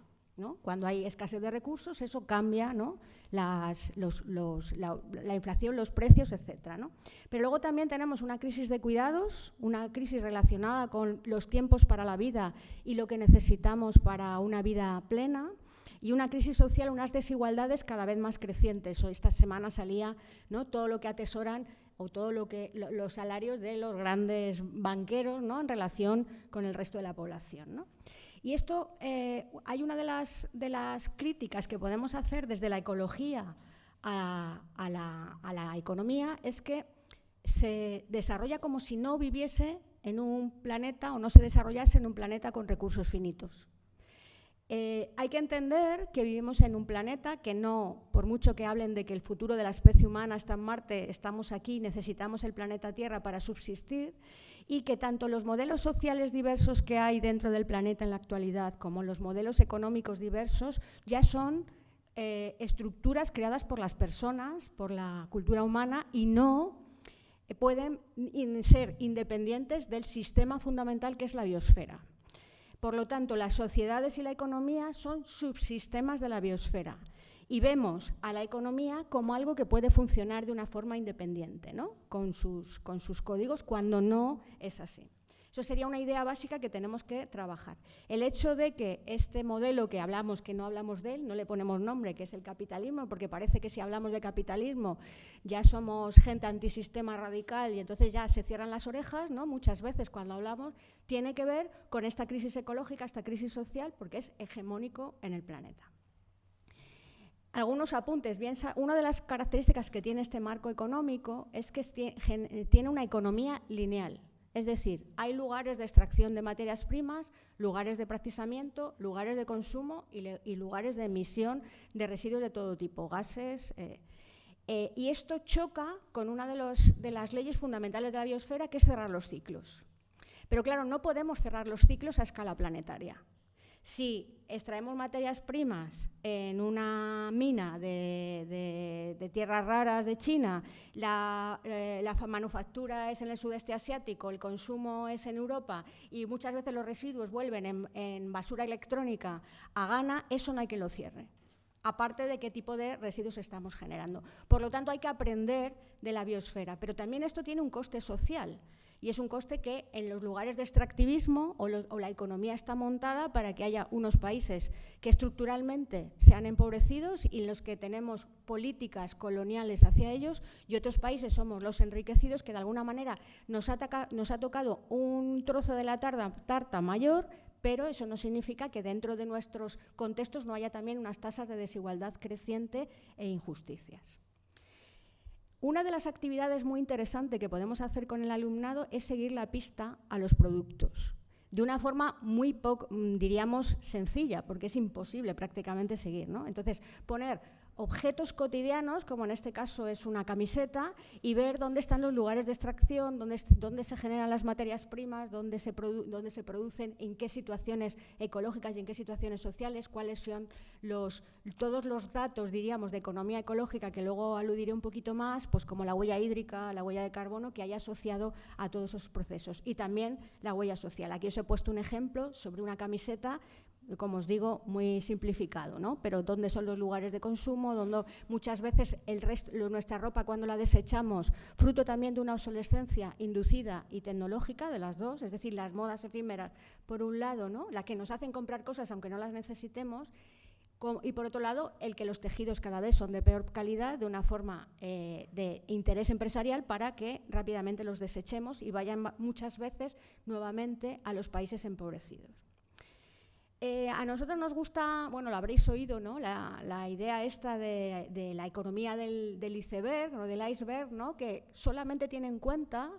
Cuando hay escasez de recursos, eso cambia la, inflación, los precios, etc. Pero luego también tenemos una crisis de cuidados, una crisis relacionada con los tiempos para la vida y lo que necesitamos para una vida plena, y una crisis social, unas desigualdades cada vez más crecientes. O esta semana salía ¿no? todo lo que atesoran o todo lo que los salarios de los grandes banqueros ¿no? en relación con el resto de la población. Y esto, eh, hay una de las, de las críticas que podemos hacer desde la ecología a, la, a la economía, es que se desarrolla como si no viviese en un planeta o no se desarrollase en un planeta con recursos finitos. Eh, hay que entender que vivimos en un planeta que no, por mucho que hablen de que el futuro de la especie humana está en Marte, estamos aquí, necesitamos el planeta Tierra para subsistir y que tanto los modelos sociales diversos que hay dentro del planeta en la actualidad como los modelos económicos diversos ya son eh, estructuras creadas por las personas, por la cultura humana y no eh, pueden ser independientes del sistema fundamental que es la biosfera. Por lo tanto, las sociedades y la economía son subsistemas de la biosfera y vemos a la economía como algo que puede funcionar de una forma independiente, ¿no? con, sus, con sus códigos, cuando no es así. Eso sería una idea básica que tenemos que trabajar. El hecho de que este modelo que hablamos, que no hablamos de él, no le ponemos nombre, que es el capitalismo, porque parece que si hablamos de capitalismo ya somos gente antisistema radical y entonces ya se cierran las orejas, ¿no? muchas veces cuando hablamos, tiene que ver con esta crisis ecológica, esta crisis social, porque es hegemónico en el planeta algunos apuntes. Bien, una de las características que tiene este marco económico es que tiene una economía lineal. Es decir, hay lugares de extracción de materias primas, lugares de procesamiento, lugares de consumo y, lugares de emisión de residuos de todo tipo, gases. Eh, eh, y esto choca con una de, de las leyes fundamentales de la biosfera, que es cerrar los ciclos. Pero claro, no podemos cerrar los ciclos a escala planetaria. Si extraemos materias primas en una mina de, tierras raras de China, la, eh, manufactura es en el sudeste asiático, el consumo es en Europa y muchas veces los residuos vuelven en, basura electrónica a Ghana, eso no hay que lo cierre aparte de qué tipo de residuos estamos generando. Por lo tanto, hay que aprender de la biosfera, pero también esto tiene un coste social y es un coste que en los lugares de extractivismo o, la economía está montada para que haya unos países que estructuralmente sean empobrecidos y en los que tenemos políticas coloniales hacia ellos y otros países somos los enriquecidos que de alguna manera nos ha, tocado un trozo de la tarta mayor pero eso no significa que dentro de nuestros contextos no haya también unas tasas de desigualdad creciente e injusticias. Una de las actividades muy interesantes que podemos hacer con el alumnado es seguir la pista a los productos, de una forma muy, poco, mm, diríamos, sencilla, porque es imposible prácticamente seguir. ¿no? Entonces, poner objetos cotidianos, como en este caso es una camiseta, y ver dónde están los lugares de extracción, dónde, dónde se generan las materias primas, dónde se, se, producen, en qué situaciones ecológicas y en qué situaciones sociales, cuáles son los, todos los datos, diríamos, de economía ecológica, que luego aludiré un poquito más, pues como la huella hídrica, la huella de carbono, que haya asociado a todos esos procesos. Y también la huella social. Aquí os he puesto un ejemplo sobre una camiseta como os digo, muy simplificado, ¿no? Pero dónde son los lugares de consumo, donde muchas veces el resto, nuestra ropa cuando la desechamos, fruto también de una obsolescencia inducida y tecnológica de las dos, es decir, las modas efímeras, por un lado, ¿no? La que nos hacen comprar cosas aunque no las necesitemos, y por otro lado, el que los tejidos cada vez son de peor calidad, de una forma eh, de interés empresarial para que rápidamente los desechemos y vayan muchas veces nuevamente a los países empobrecidos. Eh, a nosotros nos gusta, bueno, lo habréis oído, ¿no? La, idea esta de, la economía del, iceberg o del iceberg, ¿no? Que solamente tiene en cuenta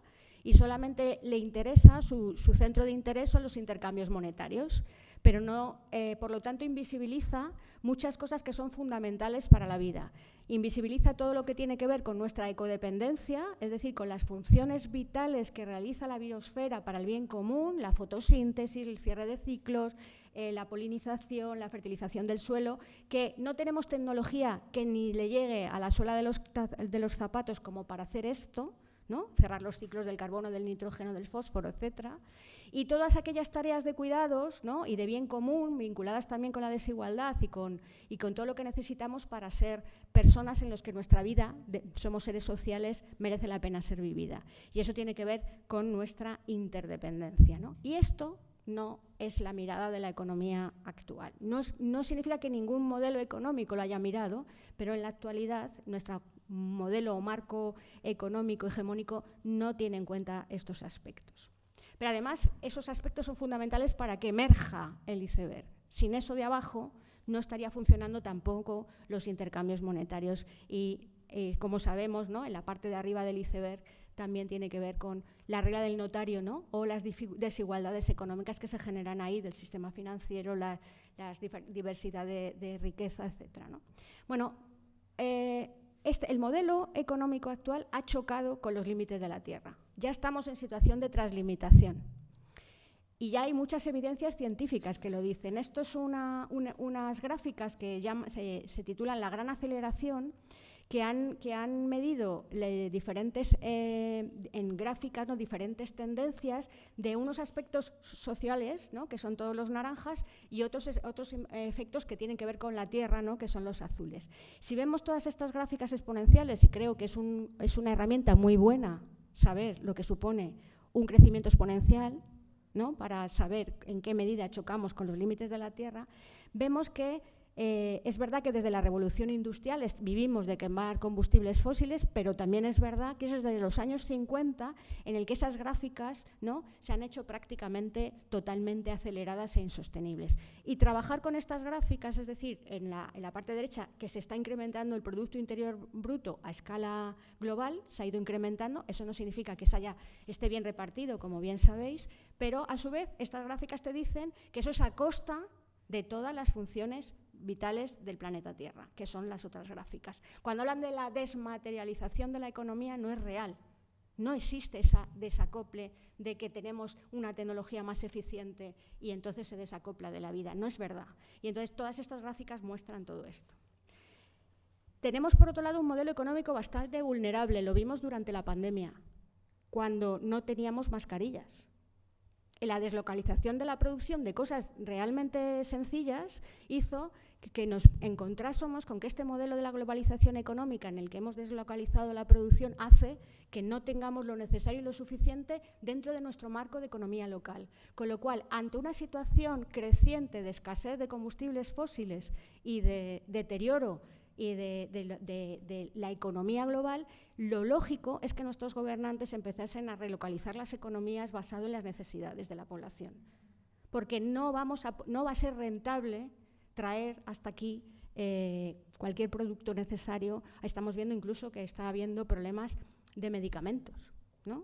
y solamente le interesa, su, centro de interés son los intercambios monetarios, pero no, eh, por lo tanto, invisibiliza muchas cosas que son fundamentales para la vida. Invisibiliza todo lo que tiene que ver con nuestra ecodependencia, es decir, con las funciones vitales que realiza la biosfera para el bien común, la fotosíntesis, el cierre de ciclos, eh, la polinización, la fertilización del suelo, que no tenemos tecnología que ni le llegue a la suela de los, zapatos como para hacer esto, ¿no? cerrar los ciclos del carbono, del nitrógeno, del fósforo, etc. Y todas aquellas tareas de cuidados ¿no? y de bien común, vinculadas también con la desigualdad y con, y con todo lo que necesitamos para ser personas en las que nuestra vida, somos seres sociales, merece la pena ser vivida. Y eso tiene que ver con nuestra interdependencia. ¿no? Y esto no es la mirada de la economía actual. No, significa que ningún modelo económico lo haya mirado, pero en la actualidad nuestro modelo o marco económico hegemónico no tiene en cuenta estos aspectos. Pero además esos aspectos son fundamentales para que emerja el iceberg. Sin eso de abajo no estaría funcionando tampoco los intercambios monetarios y, eh, como sabemos, ¿no? en la parte de arriba del iceberg también tiene que ver con la regla del notario ¿no? o las desigualdades económicas que se generan ahí del sistema financiero, la diversidad de, riqueza, etc. Bueno, eh, este, el modelo económico actual ha chocado con los límites de la Tierra. Ya estamos en situación de translimitación. Y ya hay muchas evidencias científicas que lo dicen. Esto es unas gráficas que se, se titulan La gran aceleración que han, que han medido diferentes, eh, en gráficas ¿no? diferentes tendencias de unos aspectos sociales, ¿no? que son todos los naranjas, y otros, otros eh, efectos que tienen que ver con la Tierra, ¿no? que son los azules. Si vemos todas estas gráficas exponenciales, y creo que es, un, es una herramienta muy buena saber lo que supone un crecimiento exponencial, ¿no? para saber en qué medida chocamos con los límites de la Tierra, vemos que eh, es verdad que desde la revolución industrial vivimos de quemar combustibles fósiles, pero también es verdad que es desde los años 50 en el que esas gráficas ¿no? se han hecho prácticamente totalmente aceleradas e insostenibles. Y trabajar con estas gráficas, es decir, en la, en la parte derecha, que se está incrementando el Producto Interior Bruto a escala global, se ha ido incrementando, eso no significa que se haya, esté bien repartido, como bien sabéis, pero a su vez estas gráficas te dicen que eso es a costa de todas las funciones vitales del planeta Tierra, que son las otras gráficas. Cuando hablan de la desmaterialización de la economía, no es real. No existe esa desacople de que tenemos una tecnología más eficiente y entonces se desacopla de la vida. No es verdad. Y entonces todas estas gráficas muestran todo esto. Tenemos, por otro lado, un modelo económico bastante vulnerable. Lo vimos durante la pandemia, cuando no teníamos mascarillas la deslocalización de la producción de cosas realmente sencillas hizo que nos encontrásemos con que este modelo de la globalización económica en el que hemos deslocalizado la producción hace que no tengamos lo necesario y lo suficiente dentro de nuestro marco de economía local. Con lo cual, ante una situación creciente de escasez de combustibles fósiles y de deterioro y de, la economía global, lo lógico es que nuestros gobernantes empezasen a relocalizar las economías basado en las necesidades de la población. Porque no, vamos a, no va a ser rentable traer hasta aquí eh, cualquier producto necesario. Estamos viendo incluso que está habiendo problemas de medicamentos.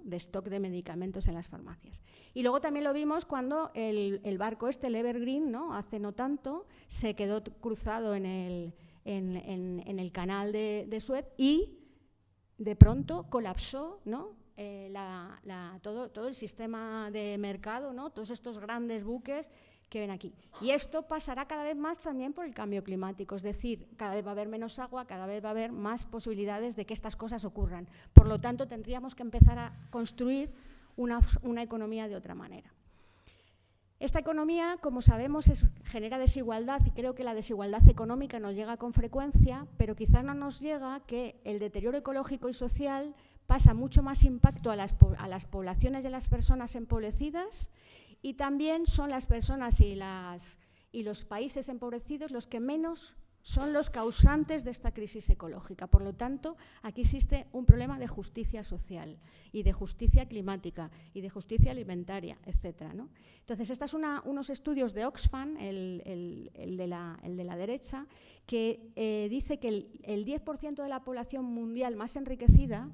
de stock de medicamentos en las farmacias. Y luego también lo vimos cuando el, barco este, el Evergreen, ¿no? hace no tanto, se quedó cruzado en el, en, el canal de, Suez y de pronto colapsó ¿no? Eh, todo, todo, el sistema de mercado, ¿no? todos estos grandes buques que ven aquí. Y esto pasará cada vez más también por el cambio climático, es decir, cada vez va a haber menos agua, cada vez va a haber más posibilidades de que estas cosas ocurran. Por lo tanto, tendríamos que empezar a construir una economía de otra manera. Esta economía, como sabemos, genera desigualdad y creo que la desigualdad económica nos llega con frecuencia, pero quizá no nos llega que el deterioro ecológico y social pasa mucho más impacto a las, a las poblaciones las personas empobrecidas y también son las personas y los países empobrecidos los que menos son los causantes de esta crisis ecológica. Por lo tanto, aquí existe un problema de justicia social y de justicia climática y de justicia alimentaria, etc. Entonces, estos son unos estudios de Oxfam, el, de, la, derecha, que eh, dice que el 10% de la población mundial más enriquecida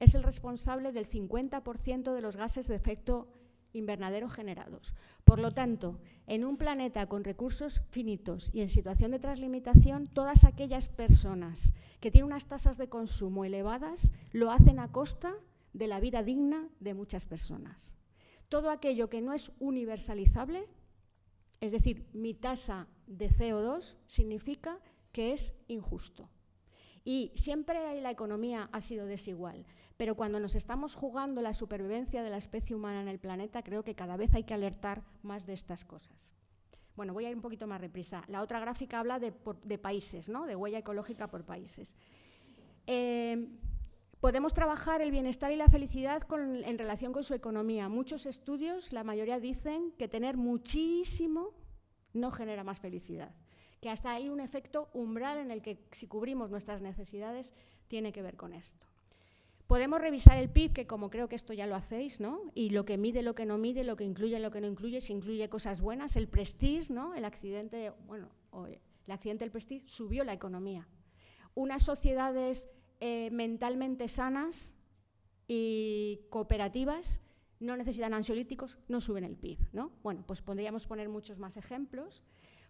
es el responsable del 50% de los gases de efecto invernaderos generados. Por lo tanto, en un planeta con recursos finitos y en situación de translimitación, todas aquellas personas que tienen unas tasas de consumo elevadas lo hacen a costa de la vida digna de muchas personas. Todo aquello que no es universalizable, es decir, mi tasa de CO2, significa que es injusto. Y siempre la economía ha sido desigual, pero cuando nos estamos jugando la supervivencia de la especie humana en el planeta, creo que cada vez hay que alertar más de estas cosas. Bueno, voy a ir un poquito más reprisa. La otra gráfica habla de, países, ¿no? de huella ecológica por países. Eh, podemos trabajar el bienestar y la felicidad en relación con su economía. Muchos estudios, la mayoría dicen que tener muchísimo no genera más felicidad que hasta hay un efecto umbral en el que si cubrimos nuestras necesidades tiene que ver con esto. Podemos revisar el PIB, que como creo que esto ya lo hacéis, ¿no? y lo que mide, lo que no mide, lo que incluye, lo que no incluye, si incluye cosas buenas, el prestige, ¿no? el accidente, bueno, el accidente del prestige subió la economía. Unas sociedades eh, mentalmente sanas y cooperativas no necesitan ansiolíticos, no suben el PIB. ¿no? Bueno, pues podríamos poner muchos más ejemplos.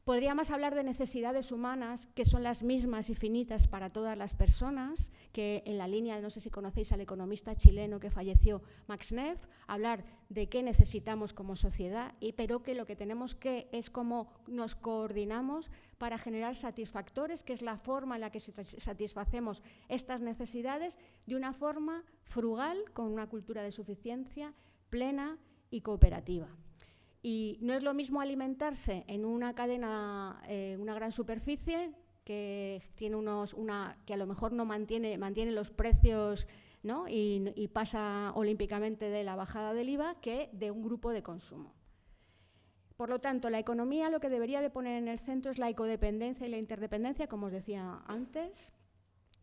Podríamos hablar de necesidades humanas que son las mismas y finitas para todas las personas, que en la línea, no sé si conocéis al economista chileno que falleció, Max Neff, hablar de qué necesitamos como sociedad, y, pero que lo que tenemos que es cómo nos coordinamos para generar satisfactores, que es la forma en la que satisfacemos estas necesidades de una forma frugal, con una cultura de suficiencia plena y cooperativa. Y no es lo mismo alimentarse en una cadena, eh, una gran superficie, que, tiene unos, una, que a lo mejor no mantiene, mantiene los precios ¿no? y, y, pasa olímpicamente de la bajada del IVA, que de un grupo de consumo. Por lo tanto, la economía lo que debería de poner en el centro es la ecodependencia y la interdependencia, como os decía antes.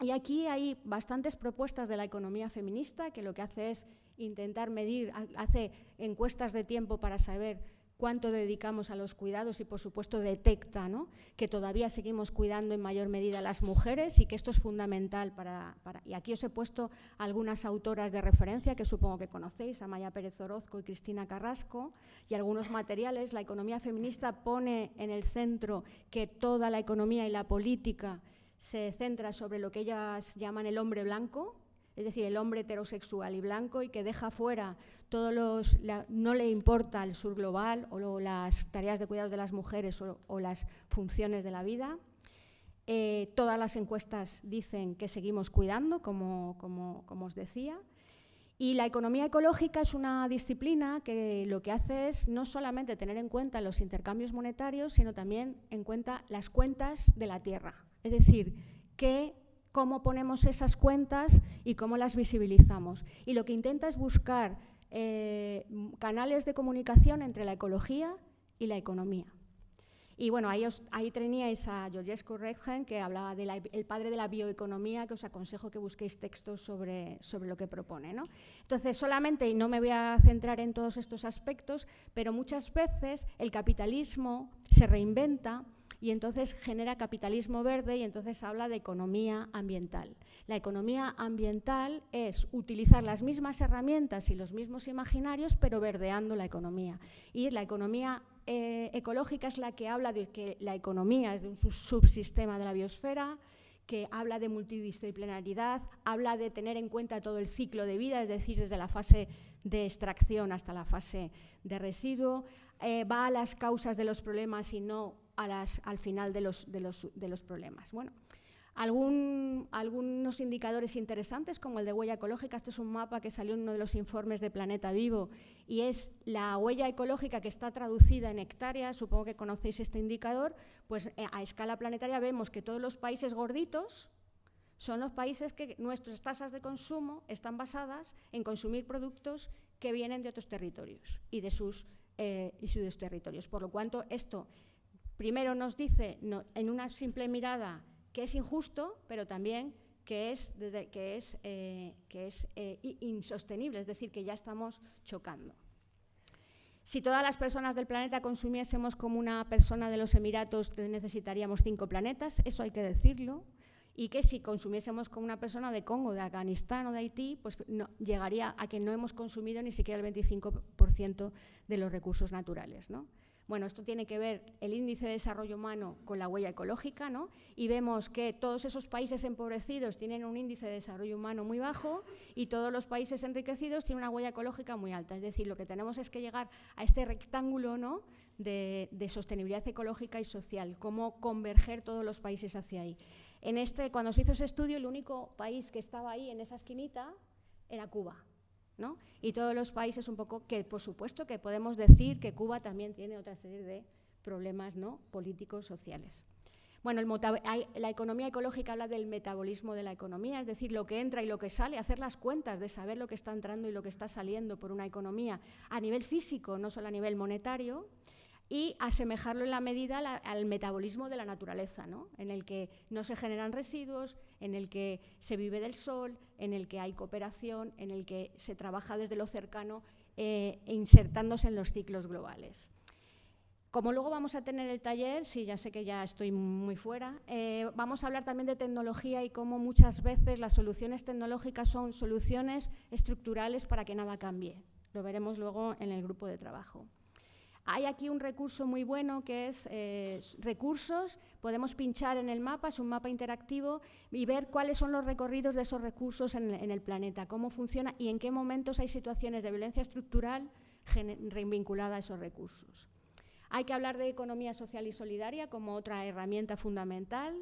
Y aquí hay bastantes propuestas de la economía feminista que lo que hace es intentar medir, hace encuestas de tiempo para saber cuánto dedicamos a los cuidados y, por supuesto, detecta que todavía seguimos cuidando en mayor medida a las mujeres y que esto es fundamental para, Y aquí os he puesto algunas autoras de referencia que supongo que conocéis, Amaya Pérez Orozco y Cristina Carrasco, y algunos materiales. La economía feminista pone en el centro que toda la economía y la política se centra sobre lo que ellas llaman el hombre blanco, es decir, el hombre heterosexual y blanco y que deja fuera todos los, no le importa el sur global o las tareas de cuidados de las mujeres o, las funciones de la vida. Eh, todas las encuestas dicen que seguimos cuidando, como, como, os decía. Y la economía ecológica es una disciplina que lo que hace es no solamente tener en cuenta los intercambios monetarios, sino también en cuenta las cuentas de la tierra. Es decir, que cómo ponemos esas cuentas y cómo las visibilizamos. Y lo que intenta es buscar eh, canales de comunicación entre la ecología y la economía. Y bueno, ahí, ahí teníais a Georgescu Redgen, que hablaba del padre de la bioeconomía, que os aconsejo que busquéis textos sobre, sobre lo que propone. ¿no? Entonces, solamente, y no me voy a centrar en todos estos aspectos, pero muchas veces el capitalismo se reinventa y entonces genera capitalismo verde y entonces habla de economía ambiental. La economía ambiental es utilizar las mismas herramientas y los mismos imaginarios, pero verdeando la economía. Y la economía eh, ecológica es la que habla de que la economía es de un subsistema de la biosfera, que habla de multidisciplinaridad, habla de tener en cuenta todo el ciclo de vida, es decir, desde la fase de extracción hasta la fase de residuo, eh, va a las causas de los problemas y no al final de los, problemas. Bueno, algunos indicadores interesantes, como el de huella ecológica. Este es un mapa que salió en uno de los informes de Planeta Vivo y es la huella ecológica que está traducida en hectáreas. Supongo que conocéis este indicador. Pues eh, a escala planetaria vemos que todos los países gorditos son los países que nuestras tasas de consumo están basadas en consumir productos que vienen de otros territorios y de sus, eh, sus territorios. Por lo cuanto, esto primero nos dice en una simple mirada que es injusto, pero también que es, eh, eh, insostenible, es decir, que ya estamos chocando. Si todas las personas del planeta consumiésemos como una persona de los Emiratos, necesitaríamos cinco planetas, eso hay que decirlo, y que si consumiésemos como una persona de Congo, de Afganistán o de Haití, pues llegaría a que no hemos consumido ni siquiera el 25% de los recursos naturales. ¿no? Bueno, esto tiene que ver el índice de desarrollo humano con la huella ecológica, ¿no? Y vemos que todos esos países empobrecidos tienen un índice de desarrollo humano muy bajo y todos los países enriquecidos tienen una huella ecológica muy alta. Es decir, lo que tenemos es que llegar a este rectángulo ¿no? de, sostenibilidad ecológica y social, cómo converger todos los países hacia ahí. En este, cuando se hizo ese estudio, el único país que estaba ahí en esa esquinita era Cuba. Y todos los países un poco que, por supuesto, que podemos decir que Cuba también tiene otra serie de problemas ¿no? políticos, sociales. Bueno, la economía ecológica habla del metabolismo de la economía, es decir, lo que entra y lo que sale, hacer las cuentas de saber lo que está entrando y lo que está saliendo por una economía a nivel físico, no solo a nivel monetario y asemejarlo en la medida al metabolismo de la naturaleza, ¿no? en el que no se generan residuos, en el que se vive del sol, en el que hay cooperación, en el que se trabaja desde lo cercano eh, insertándose en los ciclos globales. Como luego vamos a tener el taller, sí, ya sé que ya estoy muy fuera, eh, vamos a hablar también de tecnología y cómo muchas veces las soluciones tecnológicas son soluciones estructurales para que nada cambie. Lo veremos luego en el grupo de trabajo. Hay aquí un recurso muy bueno que es eh, recursos, podemos pinchar en el mapa, es un mapa interactivo y ver cuáles son los recorridos de esos recursos en, el planeta, cómo funciona y en qué momentos hay situaciones de violencia estructural vinculada a esos recursos. Hay que hablar de economía social y solidaria como otra herramienta fundamental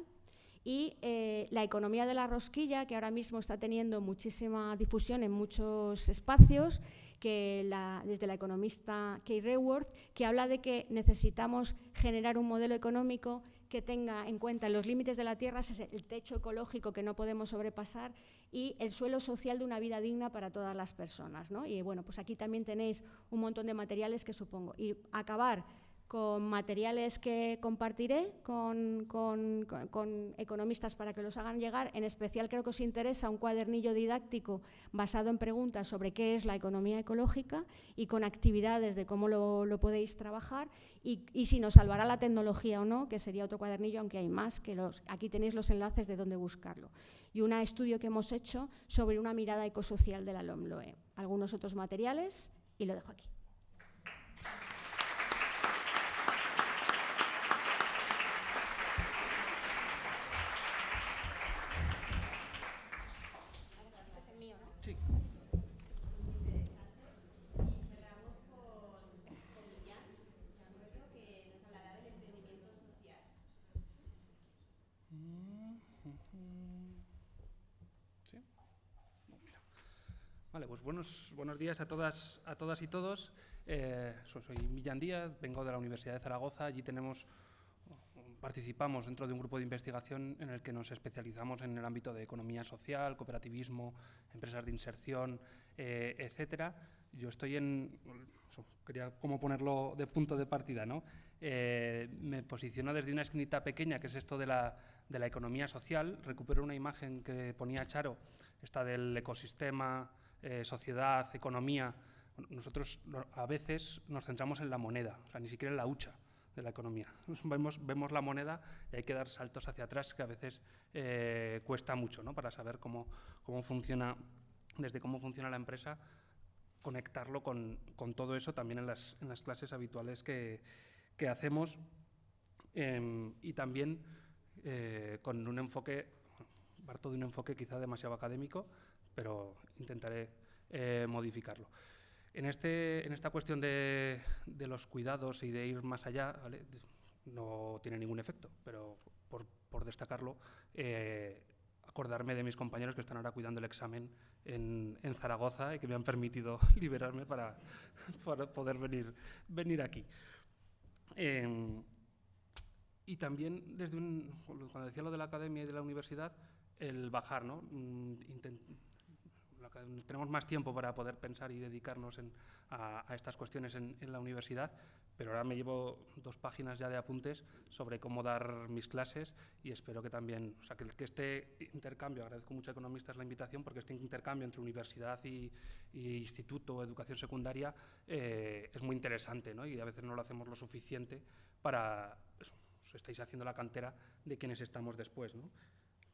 y eh, la economía de la rosquilla, que ahora mismo está teniendo muchísima difusión en muchos espacios, que desde la economista Kay Reworth, que habla de que necesitamos generar un modelo económico que tenga en cuenta los límites de la tierra, el techo ecológico que no podemos sobrepasar y el suelo social de una vida digna para todas las personas. Y bueno, pues aquí también tenéis un montón de materiales que supongo. Y acabar con materiales que compartiré con, economistas para que los hagan llegar. En especial creo que os interesa un cuadernillo didáctico basado en preguntas sobre qué es la economía ecológica y con actividades de cómo lo, podéis trabajar y, si nos salvará la tecnología o no, que sería otro cuadernillo, aunque hay más, que aquí tenéis los enlaces de dónde buscarlo. Y un estudio que hemos hecho sobre una mirada ecosocial de la LOMLOE. Algunos otros materiales y lo dejo aquí. Pues buenos, buenos días a todas, a todas y todos. Eh, soy Millán Díaz, vengo de la Universidad de Zaragoza. Allí tenemos, participamos dentro de un grupo de investigación en el que nos especializamos en el ámbito de economía social, cooperativismo, empresas de inserción, eh, etcétera. Yo estoy en, quería como ponerlo de punto de partida, ¿no? Eh, me posiciono desde una esquinita pequeña, que es esto de la, de la economía social. Recupero una imagen que ponía Charo, esta del ecosistema eh, sociedad, economía, nosotros a veces nos centramos en la moneda, o sea, ni siquiera en la hucha de la economía. Vemos, vemos la moneda y hay que dar saltos hacia atrás que a veces eh, cuesta mucho ¿no? para saber cómo, cómo funciona, desde cómo funciona la empresa, conectarlo con, con todo eso también en las, en las clases habituales que, que hacemos em, y también eh, con un enfoque, parto de un enfoque quizá demasiado académico, pero intentaré eh, modificarlo. En, este, en esta cuestión de, los cuidados y de ir más allá, no tiene ningún efecto, pero por, destacarlo, eh, acordarme de mis compañeros que están ahora cuidando el examen en, Zaragoza y que me han permitido liberarme para, poder venir, venir aquí. Em, y también, desde un, cuando decía lo de la academia y de la universidad, el bajar, ¿no? Mm, tenemos más tiempo para poder pensar y dedicarnos a, estas cuestiones en, la universidad, pero ahora me llevo dos páginas ya de apuntes sobre cómo dar mis clases y espero que también, o sea, que, este intercambio, agradezco mucho a economistas la invitación porque este intercambio entre universidad y, instituto o educación secundaria eh, es muy interesante ¿no? y a veces no lo hacemos lo suficiente para, eso, os estáis haciendo la cantera de quienes estamos después. ¿no?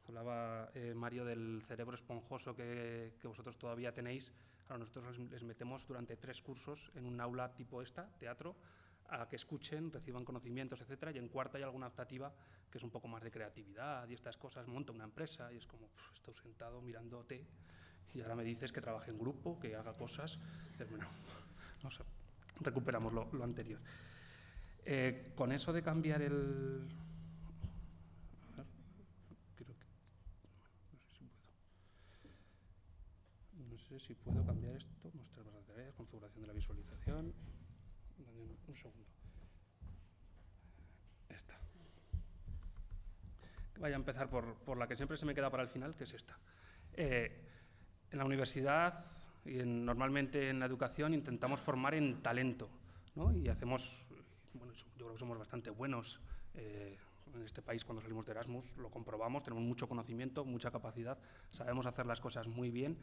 Hablaba eh, Mario del cerebro esponjoso que, vosotros todavía tenéis. Ahora nosotros les, metemos durante tres cursos en un aula tipo esta, teatro, a que escuchen, reciban conocimientos, etcétera, y en cuarta hay alguna optativa que es un poco más de creatividad y estas cosas, monta una empresa y es como, estoy sentado mirándote y ahora me dices que trabaje en grupo, que haga cosas. bueno, no sé, recuperamos lo, anterior. Eh, con eso de cambiar el, si puedo cambiar esto, mostrar las tareas, configuración de la visualización. Un segundo. Esta. Voy a empezar por, la que siempre se me queda para el final, que es esta. Eh, en la universidad y normalmente en la educación intentamos formar en talento, ¿no? Y hacemos, bueno, yo creo que somos bastante buenos eh, en este país cuando salimos de Erasmus, lo comprobamos, tenemos mucho conocimiento, mucha capacidad, sabemos hacer las cosas muy bien,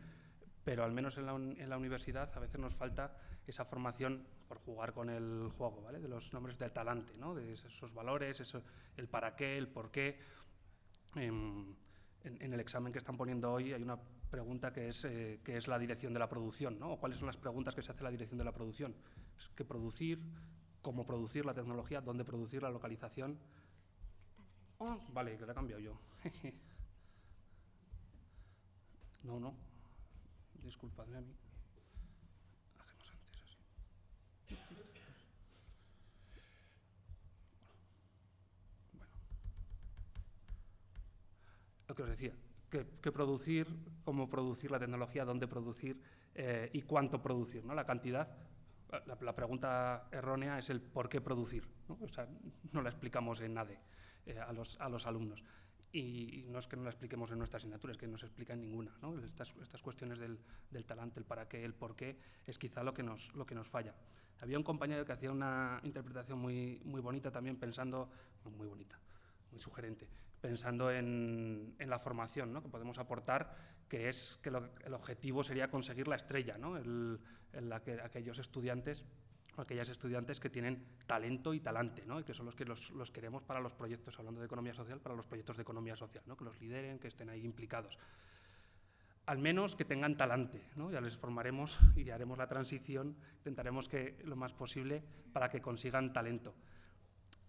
pero al menos en la, universidad a veces nos falta esa formación por jugar con el juego, ¿vale? de los nombres del talante, ¿no? de esos valores, eso, el para qué, el por qué. Em, en, el examen que están poniendo hoy hay una pregunta que es, eh, ¿qué es la dirección de la producción? ¿no? ¿Cuáles son las preguntas que se hace la dirección de la producción? ¿Qué producir? ¿Cómo producir la tecnología? ¿Dónde producir la localización? Oh, vale, que la he cambiado yo. no, no, disculpadme a mí. Hacemos antes así. Bueno. Lo que os decía, qué, producir, cómo producir la tecnología, dónde producir eh, y cuánto producir, ¿no? La cantidad. La, pregunta errónea es el por qué producir. ¿no? O sea, no la explicamos en NADE eh, a, los, a los alumnos. Y, no es que no la expliquemos en nuestra asignatura, es que no se explica en ninguna. ¿no? Estas, estas, cuestiones del, del, talante, el para qué, el por qué, es quizá lo que nos, lo que nos falla. Había un compañero que hacía una interpretación muy, muy bonita también pensando, muy bonita, muy sugerente, pensando en, en la formación ¿no? que podemos aportar, que es que lo, el objetivo sería conseguir la estrella, ¿no? el, el, aquellos estudiantes aquellas estudiantes que tienen talento y talante, ¿no? y que son los que los, los, queremos para los proyectos, hablando de economía social, para los proyectos de economía social, ¿no? que los lideren, que estén ahí implicados. Al menos que tengan talante, ¿no? ya les formaremos y haremos la transición, intentaremos que lo más posible para que consigan talento.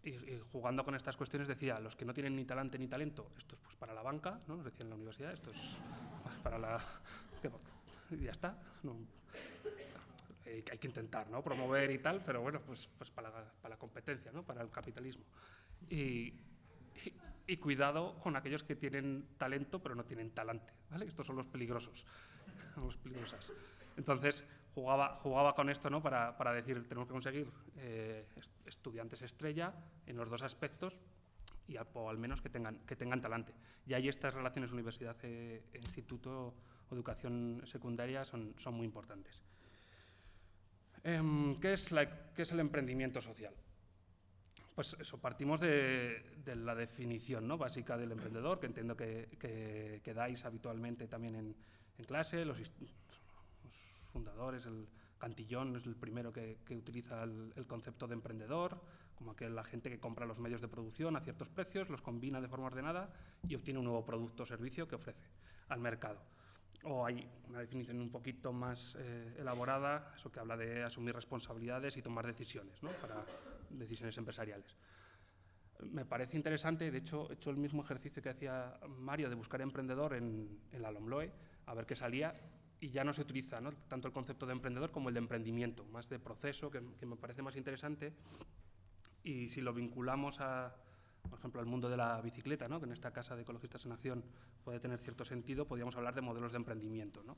Y, y, jugando con estas cuestiones decía, los que no tienen ni talante ni talento, esto es pues para la banca, ¿no? nos decía en la universidad, esto es para la... y ya está. No, eh, hay que intentar ¿no? promover y tal, pero bueno, pues, pues para, la, para, la, competencia, ¿no? para el capitalismo. Y, y, y, cuidado con aquellos que tienen talento pero no tienen talante, ¿vale? Estos son los peligrosos, los peligrosas. Entonces, jugaba, jugaba con esto ¿no? para, para decir, tenemos que conseguir eh, estudiantes estrella en los dos aspectos, y al, o al menos que tengan, que tengan talante. Y ahí estas relaciones universidad-instituto o educación secundaria son, son muy importantes. Eh, ¿qué, es la, ¿Qué es el emprendimiento social? Pues eso, partimos de, la definición ¿no? básica del emprendedor, que entiendo que, que, dais habitualmente también en, clase, los, fundadores, el Cantillón es el primero que, utiliza el, el, concepto de emprendedor, como que la gente que compra los medios de producción a ciertos precios, los combina de forma ordenada y obtiene un nuevo producto o servicio que ofrece al mercado o hay una definición un poquito más eh, elaborada, eso que habla de asumir responsabilidades y tomar decisiones ¿no? para decisiones empresariales. Me parece interesante, de hecho, he hecho el mismo ejercicio que hacía Mario de buscar emprendedor en, en la LOMLOE, a ver qué salía, y ya no se utiliza ¿no? tanto el concepto de emprendedor como el de emprendimiento, más de proceso, que, que me parece más interesante, y si lo vinculamos a, por ejemplo, al mundo de la bicicleta, ¿no? que en esta Casa de Ecologistas en Acción puede tener cierto sentido, podríamos hablar de modelos de emprendimiento. No,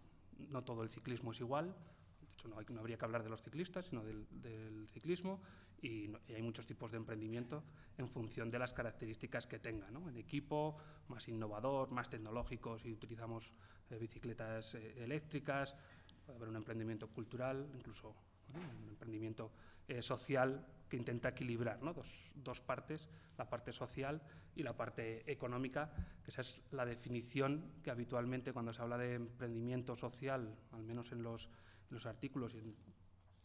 no todo el ciclismo es igual, de hecho no, hay, no, habría que hablar de los ciclistas, sino del, del ciclismo, y, no, y, hay muchos tipos de emprendimiento en función de las características que tenga. ¿no? En equipo, más innovador, más tecnológico, si utilizamos eh, bicicletas eh, eléctricas, puede haber un emprendimiento cultural, incluso un emprendimiento eh, social que intenta equilibrar ¿no? dos, dos, partes, la parte social y la parte económica, que esa es la definición que habitualmente cuando se habla de emprendimiento social, al menos en los, en los artículos y, en,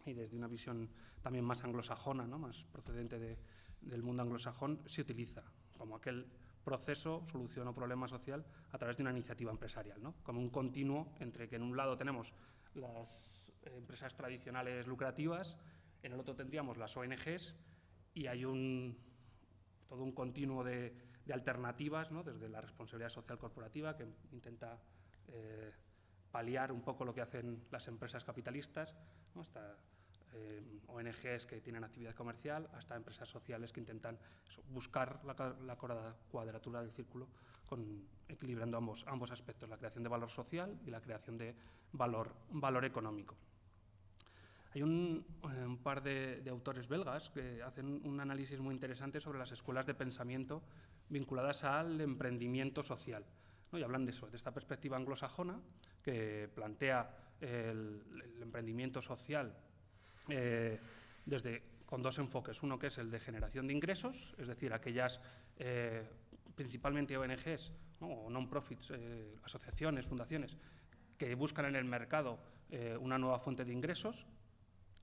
y, desde una visión también más anglosajona, ¿no? más procedente de, del mundo anglosajón, se utiliza como aquel proceso, solución o problema social a través de una iniciativa empresarial, ¿no? como un continuo entre que en un lado tenemos las empresas tradicionales lucrativas, en el otro tendríamos las ONGs y hay un, todo un continuo de, alternativas, desde la responsabilidad social corporativa, que intenta eh, paliar un poco lo que hacen las empresas capitalistas, hasta eh, ONGs que tienen actividad comercial, hasta empresas sociales que intentan buscar la, la, cuadratura del círculo, equilibrando ambos, aspectos, la creación de valor social y la creación de valor económico. Hay un, eh, par de, autores belgas que hacen un análisis muy interesante sobre las escuelas de pensamiento vinculadas al emprendimiento social. Y hablan de eso, de esta perspectiva anglosajona que plantea el, emprendimiento social eh, desde, con dos enfoques. Uno que es el de generación de ingresos, es decir, aquellas eh, principalmente ONGs ¿no? o non-profits, asociaciones, fundaciones, que buscan en el mercado una nueva fuente de ingresos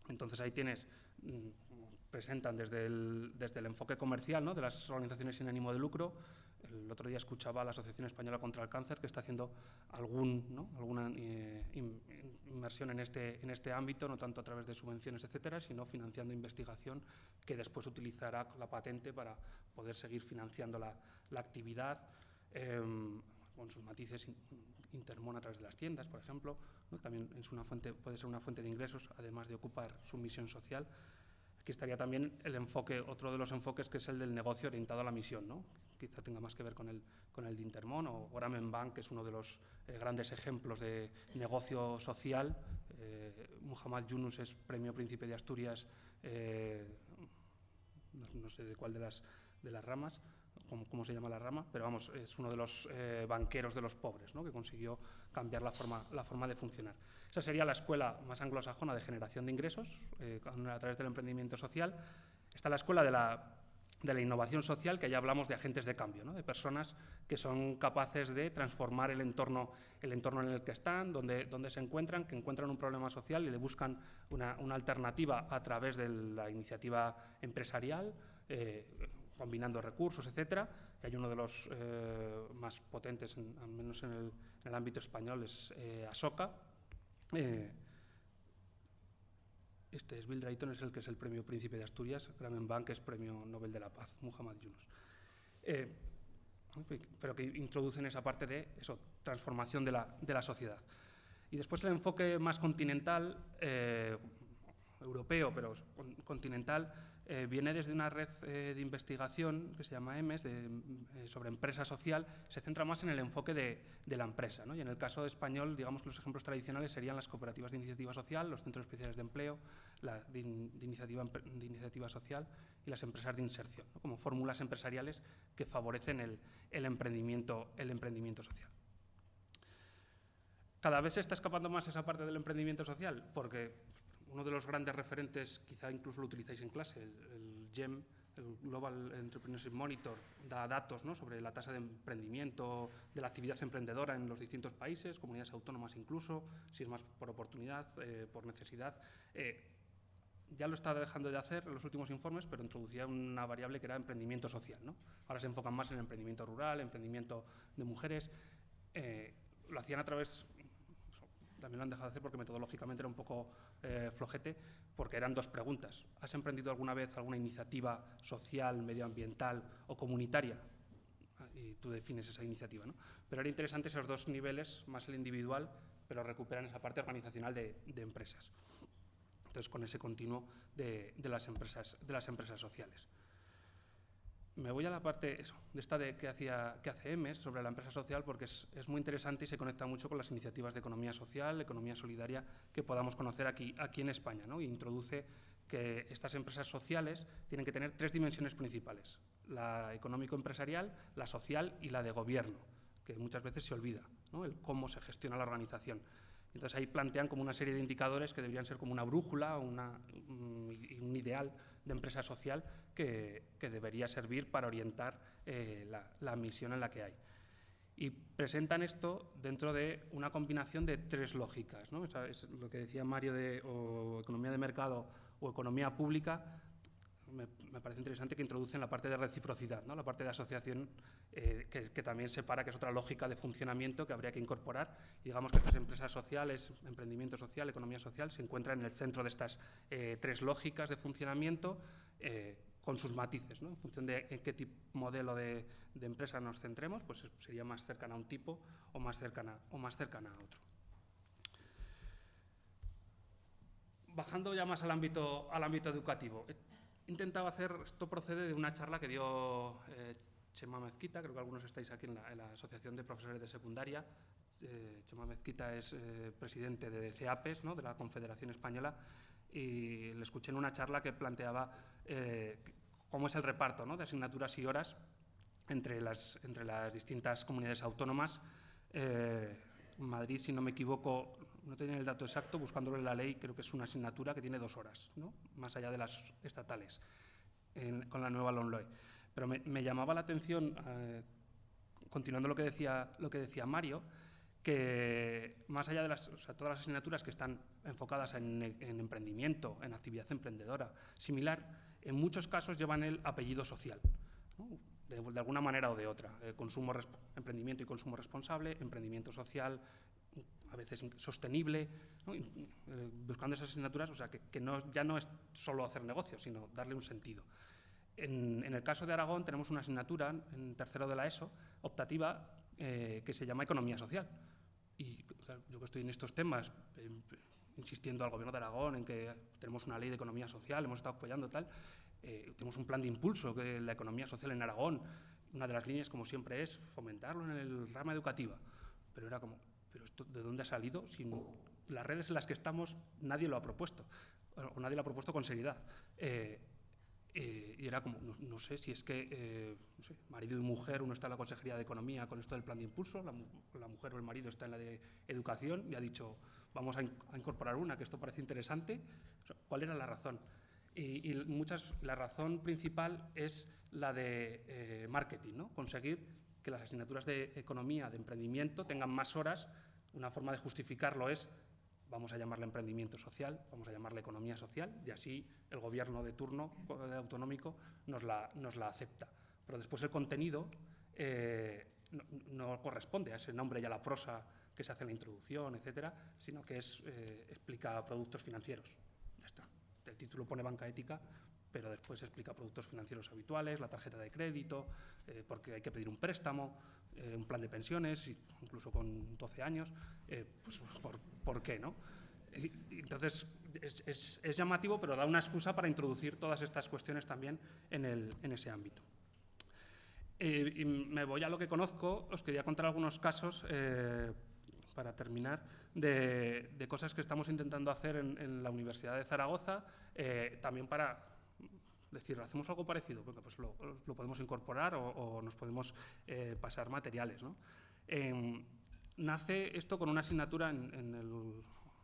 entonces ahí tienes, mm, presentan desde el, desde el enfoque comercial ¿no? de las organizaciones sin ánimo de lucro. El otro día escuchaba a la Asociación Española contra el Cáncer que está haciendo algún, ¿no? alguna eh, inversión en este, en este ámbito, no tanto a través de subvenciones, etcétera, sino financiando investigación que después utilizará la patente para poder seguir financiando la, la actividad. Eh, con sus matices Intermon a través de las tiendas, por ejemplo, también es una fuente, puede ser una fuente de ingresos, además de ocupar su misión social. Aquí estaría también el enfoque, otro de los enfoques que es el del negocio orientado a la misión, ¿no? quizá tenga más que ver con el, con el de Intermon o Gramen Bank, que es uno de los eh, grandes ejemplos de negocio social. Eh, Muhammad Yunus es premio Príncipe de Asturias, eh, no, no, sé de cuál de las, de las ramas, cómo, se llama la rama, pero vamos, es uno de los eh, banqueros de los pobres, ¿no? que consiguió cambiar la forma, la forma de funcionar. Esa sería la escuela más anglosajona de generación de ingresos eh, a través del emprendimiento social. Está la escuela de la de la innovación social, que ya hablamos de agentes de cambio, de personas que son capaces de transformar el entorno, el entorno en el que están, donde, donde se encuentran, que encuentran un problema social y le buscan una, alternativa a través de la iniciativa empresarial, eh, combinando recursos, etcétera. Y hay uno de los eh, más potentes, al menos en el, ámbito español, es eh, ASOCA. Este es Bill Drayton, es el que es el premio Príncipe de Asturias, Grameen Bank es premio Nobel de la Paz, Muhammad Yunus. Eh, pero que introducen esa parte de eso, transformación de la, de la sociedad. Y después el enfoque más continental, eh, europeo, pero continental, eh, viene desde una red eh, de investigación que se llama EMES, eh, sobre empresa social, se centra más en el enfoque de, la empresa. Y en el caso de español, digamos que los ejemplos tradicionales serían las cooperativas de iniciativa social, los centros especiales de empleo, de, iniciativa, social y las empresas de inserción, como fórmulas empresariales que favorecen el, el, emprendimiento, el emprendimiento social. Cada vez se está escapando más esa parte del emprendimiento social, porque uno de los grandes referentes, quizá incluso lo utilizáis en clase, el, GEM, el Global Entrepreneurship Monitor, da datos sobre la tasa de emprendimiento, de la actividad emprendedora en los distintos países, comunidades autónomas incluso, si es más por oportunidad, eh, por necesidad. Eh, ya lo está dejando de hacer en los últimos informes, pero introducía una variable que era emprendimiento social. Ahora se enfocan más en emprendimiento rural, emprendimiento de mujeres. Eh, lo hacían a través también lo han dejado de hacer porque metodológicamente era un poco eh, flojete, porque eran dos preguntas. ¿Has emprendido alguna vez alguna iniciativa social, medioambiental o comunitaria? Y tú defines esa iniciativa. ¿no? Pero era interesante esos dos niveles, más el individual, pero recuperan esa parte organizacional de, empresas. Entonces, con ese continuo de, las, empresas, de las empresas sociales. Me voy a la parte de esta de que, hacía, que hace EMES sobre la empresa social porque es, muy interesante y se conecta mucho con las iniciativas de economía social, economía solidaria que podamos conocer aquí, aquí en España. ¿no? introduce que estas empresas sociales tienen que tener tres dimensiones principales, la económico-empresarial, la social y la de gobierno, que muchas veces se olvida, el cómo se gestiona la organización. Entonces ahí plantean como una serie de indicadores que deberían ser como una brújula, una, un, ideal de empresa social que, debería servir para orientar eh, la, misión en la que hay. Y presentan esto dentro de una combinación de tres lógicas. ¿no? es lo que decía Mario de economía de mercado o economía pública, me, parece interesante que introducen la parte de reciprocidad, ¿no? la parte de asociación, eh, que, también separa, que es otra lógica de funcionamiento que habría que incorporar. digamos que estas empresas sociales, emprendimiento social, economía social, se encuentran en el centro de estas eh, tres lógicas de funcionamiento. Eh, con sus matices, ¿no? en función de en qué tipo, modelo de, de, empresa nos centremos, pues sería más cercana a un tipo o más cercana, o más cercana a otro. Bajando ya más al ámbito, al ámbito educativo, intentaba hacer, esto procede de una charla que dio eh, Chema Mezquita, creo que algunos estáis aquí en la, Asociación de Profesores de Secundaria. Eh, Chema Mezquita es eh, presidente de CEAPES, ¿no? de la Confederación Española, y le escuché en una charla que planteaba cómo es el reparto ¿no? de asignaturas y horas entre las, entre las distintas comunidades autónomas. Madrid, si no me equivoco, no tenía el dato exacto, buscándolo en la ley, creo que es una asignatura que tiene dos horas, ¿no? más allá de las estatales, con la nueva LONLOE. Pero me, llamaba la atención, eh, continuando lo que, decía, lo que decía Mario, que más allá de las, todas las asignaturas que están enfocadas en, emprendimiento, en actividad emprendedora, similar, en muchos casos llevan el apellido social. De, alguna manera o de otra. Eh, consumo, emprendimiento y consumo responsable, emprendimiento social, a veces sostenible, eh, buscando esas asignaturas, o sea, que, no, ya no es solo hacer negocios, sino darle un sentido. En, el caso de Aragón tenemos una asignatura en tercero de la ESO, optativa, eh, que se llama Economía Social. Y yo que estoy en estos temas, eh, insistiendo al Gobierno de Aragón en que tenemos una ley de economía social, hemos estado apoyando tal, tenemos un plan de impulso de la economía social en Aragón. Una de las líneas, como siempre, es fomentarlo en el rama educativa. Pero era como, pero esto de dónde ha salido? Si las redes en las que estamos nadie lo ha propuesto, o nadie lo ha propuesto con seriedad. Eh, eh, y era como, no, sé si es que eh, marido y mujer, uno está en la Consejería de Economía con esto del plan de impulso, la, mujer o el marido está en la de Educación y ha dicho, vamos a, incorporar una, que esto parece interesante. ¿Cuál era la razón? Y, muchas, la razón principal es la de eh, marketing, ¿no? conseguir que las asignaturas de economía, de emprendimiento, tengan más horas. Una forma de justificarlo es vamos a llamarle emprendimiento social, vamos a llamarle economía social, y así el gobierno de turno autonómico nos la, acepta. Pero después el contenido eh, no, corresponde a ese nombre y a la prosa que se hace en la introducción, etcétera, sino que es, eh, explica productos financieros. Ya está. El título pone banca ética, pero después explica productos financieros habituales, la tarjeta de crédito, eh, porque hay que pedir un préstamo, eh, un plan de pensiones, incluso con 12 años, eh, pues por, qué, ¿no? Entonces, es, llamativo, pero da una excusa para introducir todas estas cuestiones también en, ese ámbito. me voy a lo que conozco, os quería contar algunos casos para terminar, de, cosas que estamos intentando hacer en, la Universidad de Zaragoza, también para decir, hacemos algo parecido, pues lo, podemos incorporar o, nos podemos eh, pasar materiales. Em, nace esto con una asignatura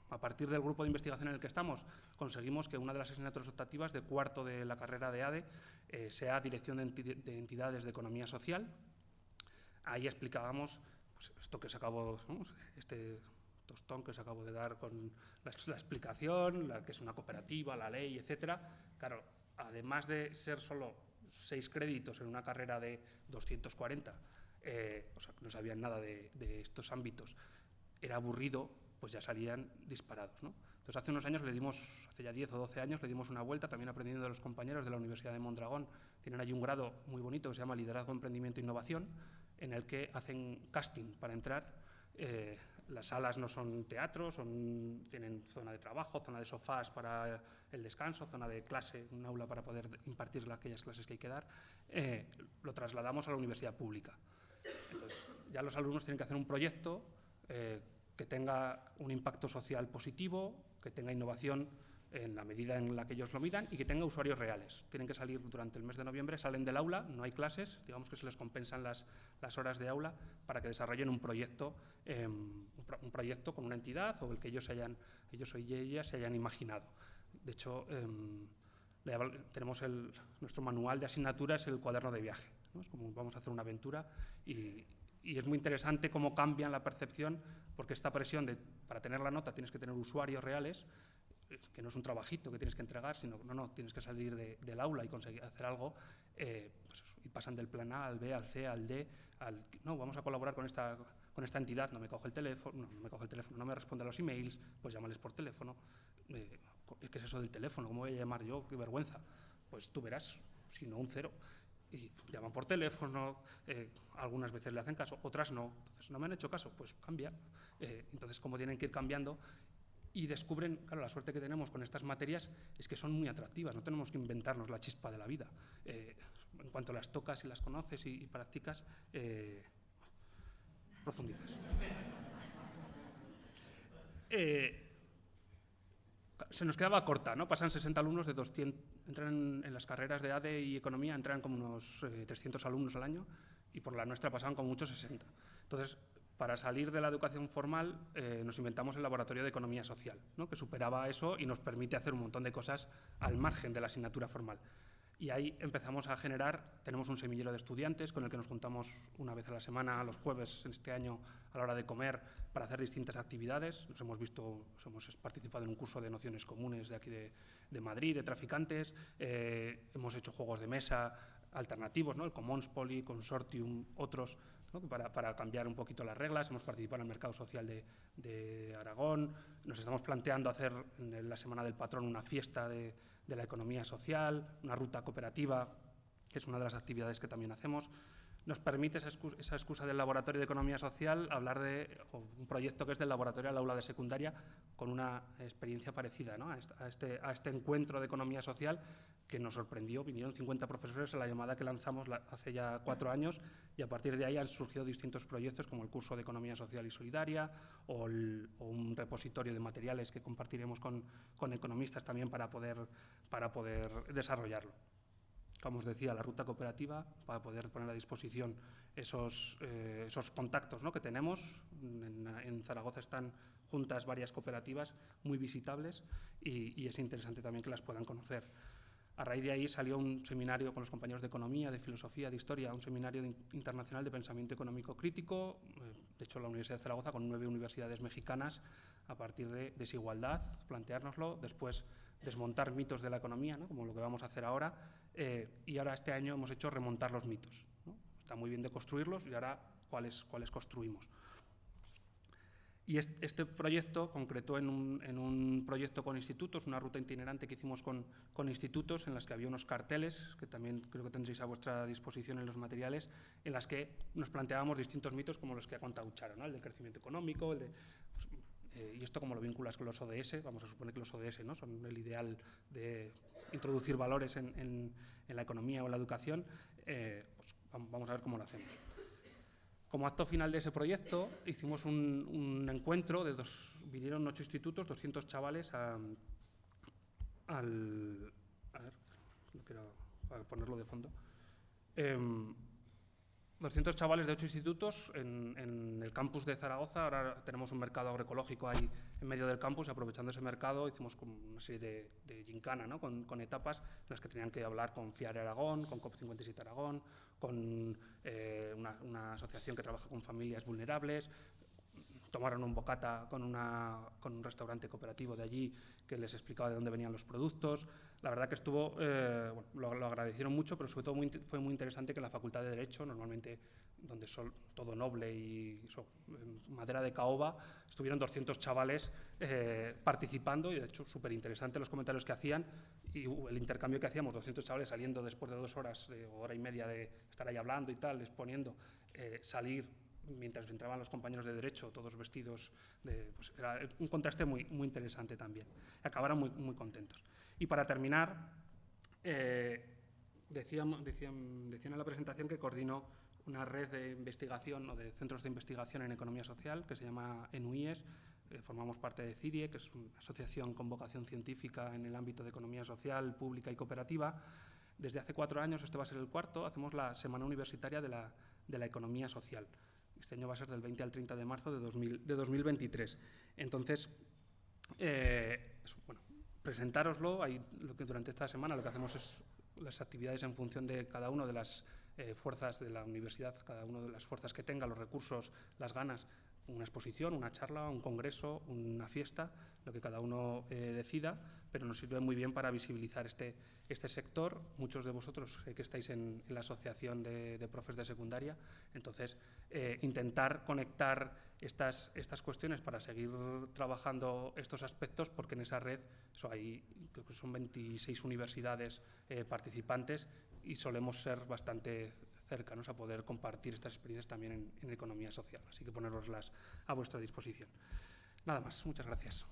a partir del grupo de investigación en el que estamos, conseguimos que una de las asignaturas optativas de cuarto de la carrera de ADE eh, sea Dirección de, Entidades de Economía Social. Ahí explicábamos pues, esto que se acabó, este tostón que se acabó de dar con la, explicación, la, que es una cooperativa, la ley, etcétera. Claro, además de ser solo seis créditos en una carrera de 240, eh, o sea, no sabían nada de, estos ámbitos, era aburrido, pues ya salían disparados. Entonces, hace unos años le dimos, hace ya 10 o 12 años, le dimos una vuelta, también aprendiendo de los compañeros de la Universidad de Mondragón. Tienen ahí un grado muy bonito que se llama Liderazgo, Emprendimiento e Innovación, en el que hacen casting para entrar. Eh, las salas no son teatros, son, tienen zona de trabajo, zona de sofás para el descanso, zona de clase, un aula para poder impartir aquellas clases que hay que dar. Eh, lo trasladamos a la universidad pública. Entonces, ya los alumnos tienen que hacer un proyecto eh, que tenga un impacto social positivo, que tenga innovación en la medida en la que ellos lo midan y que tenga usuarios reales. Tienen que salir durante el mes de noviembre, salen del aula, no hay clases, digamos que se les compensan las, las horas de aula para que desarrollen un proyecto, em, un, proyecto con una entidad o el que ellos, hayan, ellos o ellas se hayan imaginado. De hecho, em, tenemos el, nuestro manual de asignaturas, el cuaderno de viaje. Es como vamos a hacer una aventura y, y es muy interesante cómo cambian la percepción, porque esta presión de para tener la nota tienes que tener usuarios reales, que no es un trabajito que tienes que entregar, sino no, no, tienes que salir del aula y conseguir hacer algo, eh, pues, y pasan del plan A al B, al C, al D, al no, vamos a colaborar con esta, con esta entidad, no me coge el teléfono, no, me coge el teléfono, no me responde a los emails, pues llámales por teléfono. Eh, ¿Qué es eso del teléfono? ¿Cómo voy a llamar yo? Qué vergüenza. Pues tú verás, si no un cero. Y llaman por teléfono, eh, algunas veces le hacen caso, otras no. Entonces, no me han hecho caso, pues cambia. entonces, como tienen que ir cambiando, y descubren, claro, la suerte que tenemos con estas materias es que son muy atractivas, no tenemos que inventarnos la chispa de la vida. Eh, en cuanto las tocas y las conoces y, practicas, eh, profundizas. Eh, se nos quedaba corta, ¿no? Pasan 60 alumnos de 200, entran en las carreras de ADE y Economía, entran como unos 300 alumnos al año y por la nuestra pasaban como muchos 60. Entonces, para salir de la educación formal eh, nos inventamos el laboratorio de economía social, que superaba eso y nos permite hacer un montón de cosas al margen de la asignatura formal. Y ahí empezamos a generar, tenemos un semillero de estudiantes con el que nos juntamos una vez a la semana, los jueves en este año, a la hora de comer, para hacer distintas actividades. Nos hemos visto, hemos participado en un curso de nociones comunes de aquí de, Madrid, de traficantes, eh, hemos hecho juegos de mesa alternativos, ¿no? el Commons Poly, Consortium, otros, para, cambiar un poquito las reglas. Hemos participado en el mercado social de, Aragón. Nos estamos planteando hacer en la Semana del Patrón una fiesta de, la economía social, una ruta cooperativa, que es una de las actividades que también hacemos nos permite esa excusa, del Laboratorio de Economía Social hablar de un proyecto que es del Laboratorio al Aula de Secundaria con una experiencia parecida a, este, este, encuentro de Economía Social que nos sorprendió. Vinieron 50 profesores a la llamada que lanzamos hace ya cuatro años y a partir de ahí han surgido distintos proyectos como el curso de Economía Social y Solidaria o, un repositorio de materiales que compartiremos con, con economistas también para poder desarrollarlo. Como os decía, la ruta cooperativa para poder poner a disposición esos, eh, esos contactos ¿no? que tenemos. En, Zaragoza están juntas varias cooperativas muy visitables y, es interesante también que las puedan conocer. A raíz de ahí salió un seminario con los compañeros de Economía, de Filosofía, de Historia, un seminario internacional de pensamiento económico crítico, eh, de hecho la Universidad de Zaragoza con nueve universidades mexicanas, a partir de desigualdad, planteárnoslo, después desmontar mitos de la economía, como lo que vamos a hacer ahora, eh, y ahora este año hemos hecho remontar los mitos. Está muy bien de construirlos y ahora cuáles, cuáles construimos. Y este, proyecto concretó en un, proyecto con institutos, una ruta itinerante que hicimos con, institutos en las que había unos carteles, que también creo que tendréis a vuestra disposición en los materiales, en las que nos planteábamos distintos mitos como los que ha contado Charo, el del crecimiento económico, el de, eh, y esto como lo vinculas con los ODS, vamos a suponer que los ODS ¿no? son el ideal de introducir valores en, la economía o en la educación, eh, pues vamos a ver cómo lo hacemos. Como acto final de ese proyecto, hicimos un, encuentro de dos, vinieron ocho institutos, 200 chavales al, a ver, quiero ponerlo de fondo. Em, 200 chavales de ocho institutos en, el campus de Zaragoza. Ahora tenemos un mercado agroecológico ahí en medio del campus y aprovechando ese mercado hicimos una serie de, gincana ¿no? con, etapas en las que tenían que hablar con FIARE Aragón, con COP57 Aragón, con eh, una, asociación que trabaja con familias vulnerables, tomaron un bocata con, con, un restaurante cooperativo de allí que les explicaba de dónde venían los productos. La verdad que estuvo, eh, lo, agradecieron mucho, pero sobre todo fue muy interesante que la Facultad de Derecho, normalmente donde son todo noble y madera de caoba, estuvieron 200 chavales eh, participando y de hecho súper interesante los comentarios que hacían y el intercambio que hacíamos, 200 chavales saliendo después de dos horas, de hora y media de estar ahí hablando y tal, exponiendo, eh, salir mientras entraban los compañeros de derecho, todos vestidos, de, pues era un contraste muy, muy interesante también. Acabaron muy, muy contentos. Y para terminar, eh, decían, decían, decían, en la presentación que coordinó una red de investigación o de centros de investigación en economía social que se llama ENUIES. Eh, formamos parte de CIRIE, que es una asociación con vocación científica en el ámbito de economía social, pública y cooperativa. Desde hace cuatro años, este va a ser el cuarto, hacemos la Semana Universitaria de la, de la Economía Social. Este año va a ser del 20 al 30 de marzo de, 2023. Entonces, eh, bueno, presentároslo. Lo que durante esta semana lo que hacemos es las actividades en función de cada una de las eh, fuerzas de la universidad, cada una de las fuerzas que tenga, los recursos, las ganas, una exposición, una charla, un congreso, una fiesta, lo que cada uno eh, decida, pero nos sirve muy bien para visibilizar este, este sector. Muchos de vosotros que estáis en, la asociación de, profes de secundaria, entonces eh, intentar conectar estas, estas cuestiones para seguir trabajando estos aspectos, porque en esa red hay, son 26 universidades eh, participantes y solemos ser bastante cercanos a poder compartir estas experiencias también en, en economía social. Así que poneroslas a vuestra disposición. Nada más, muchas gracias.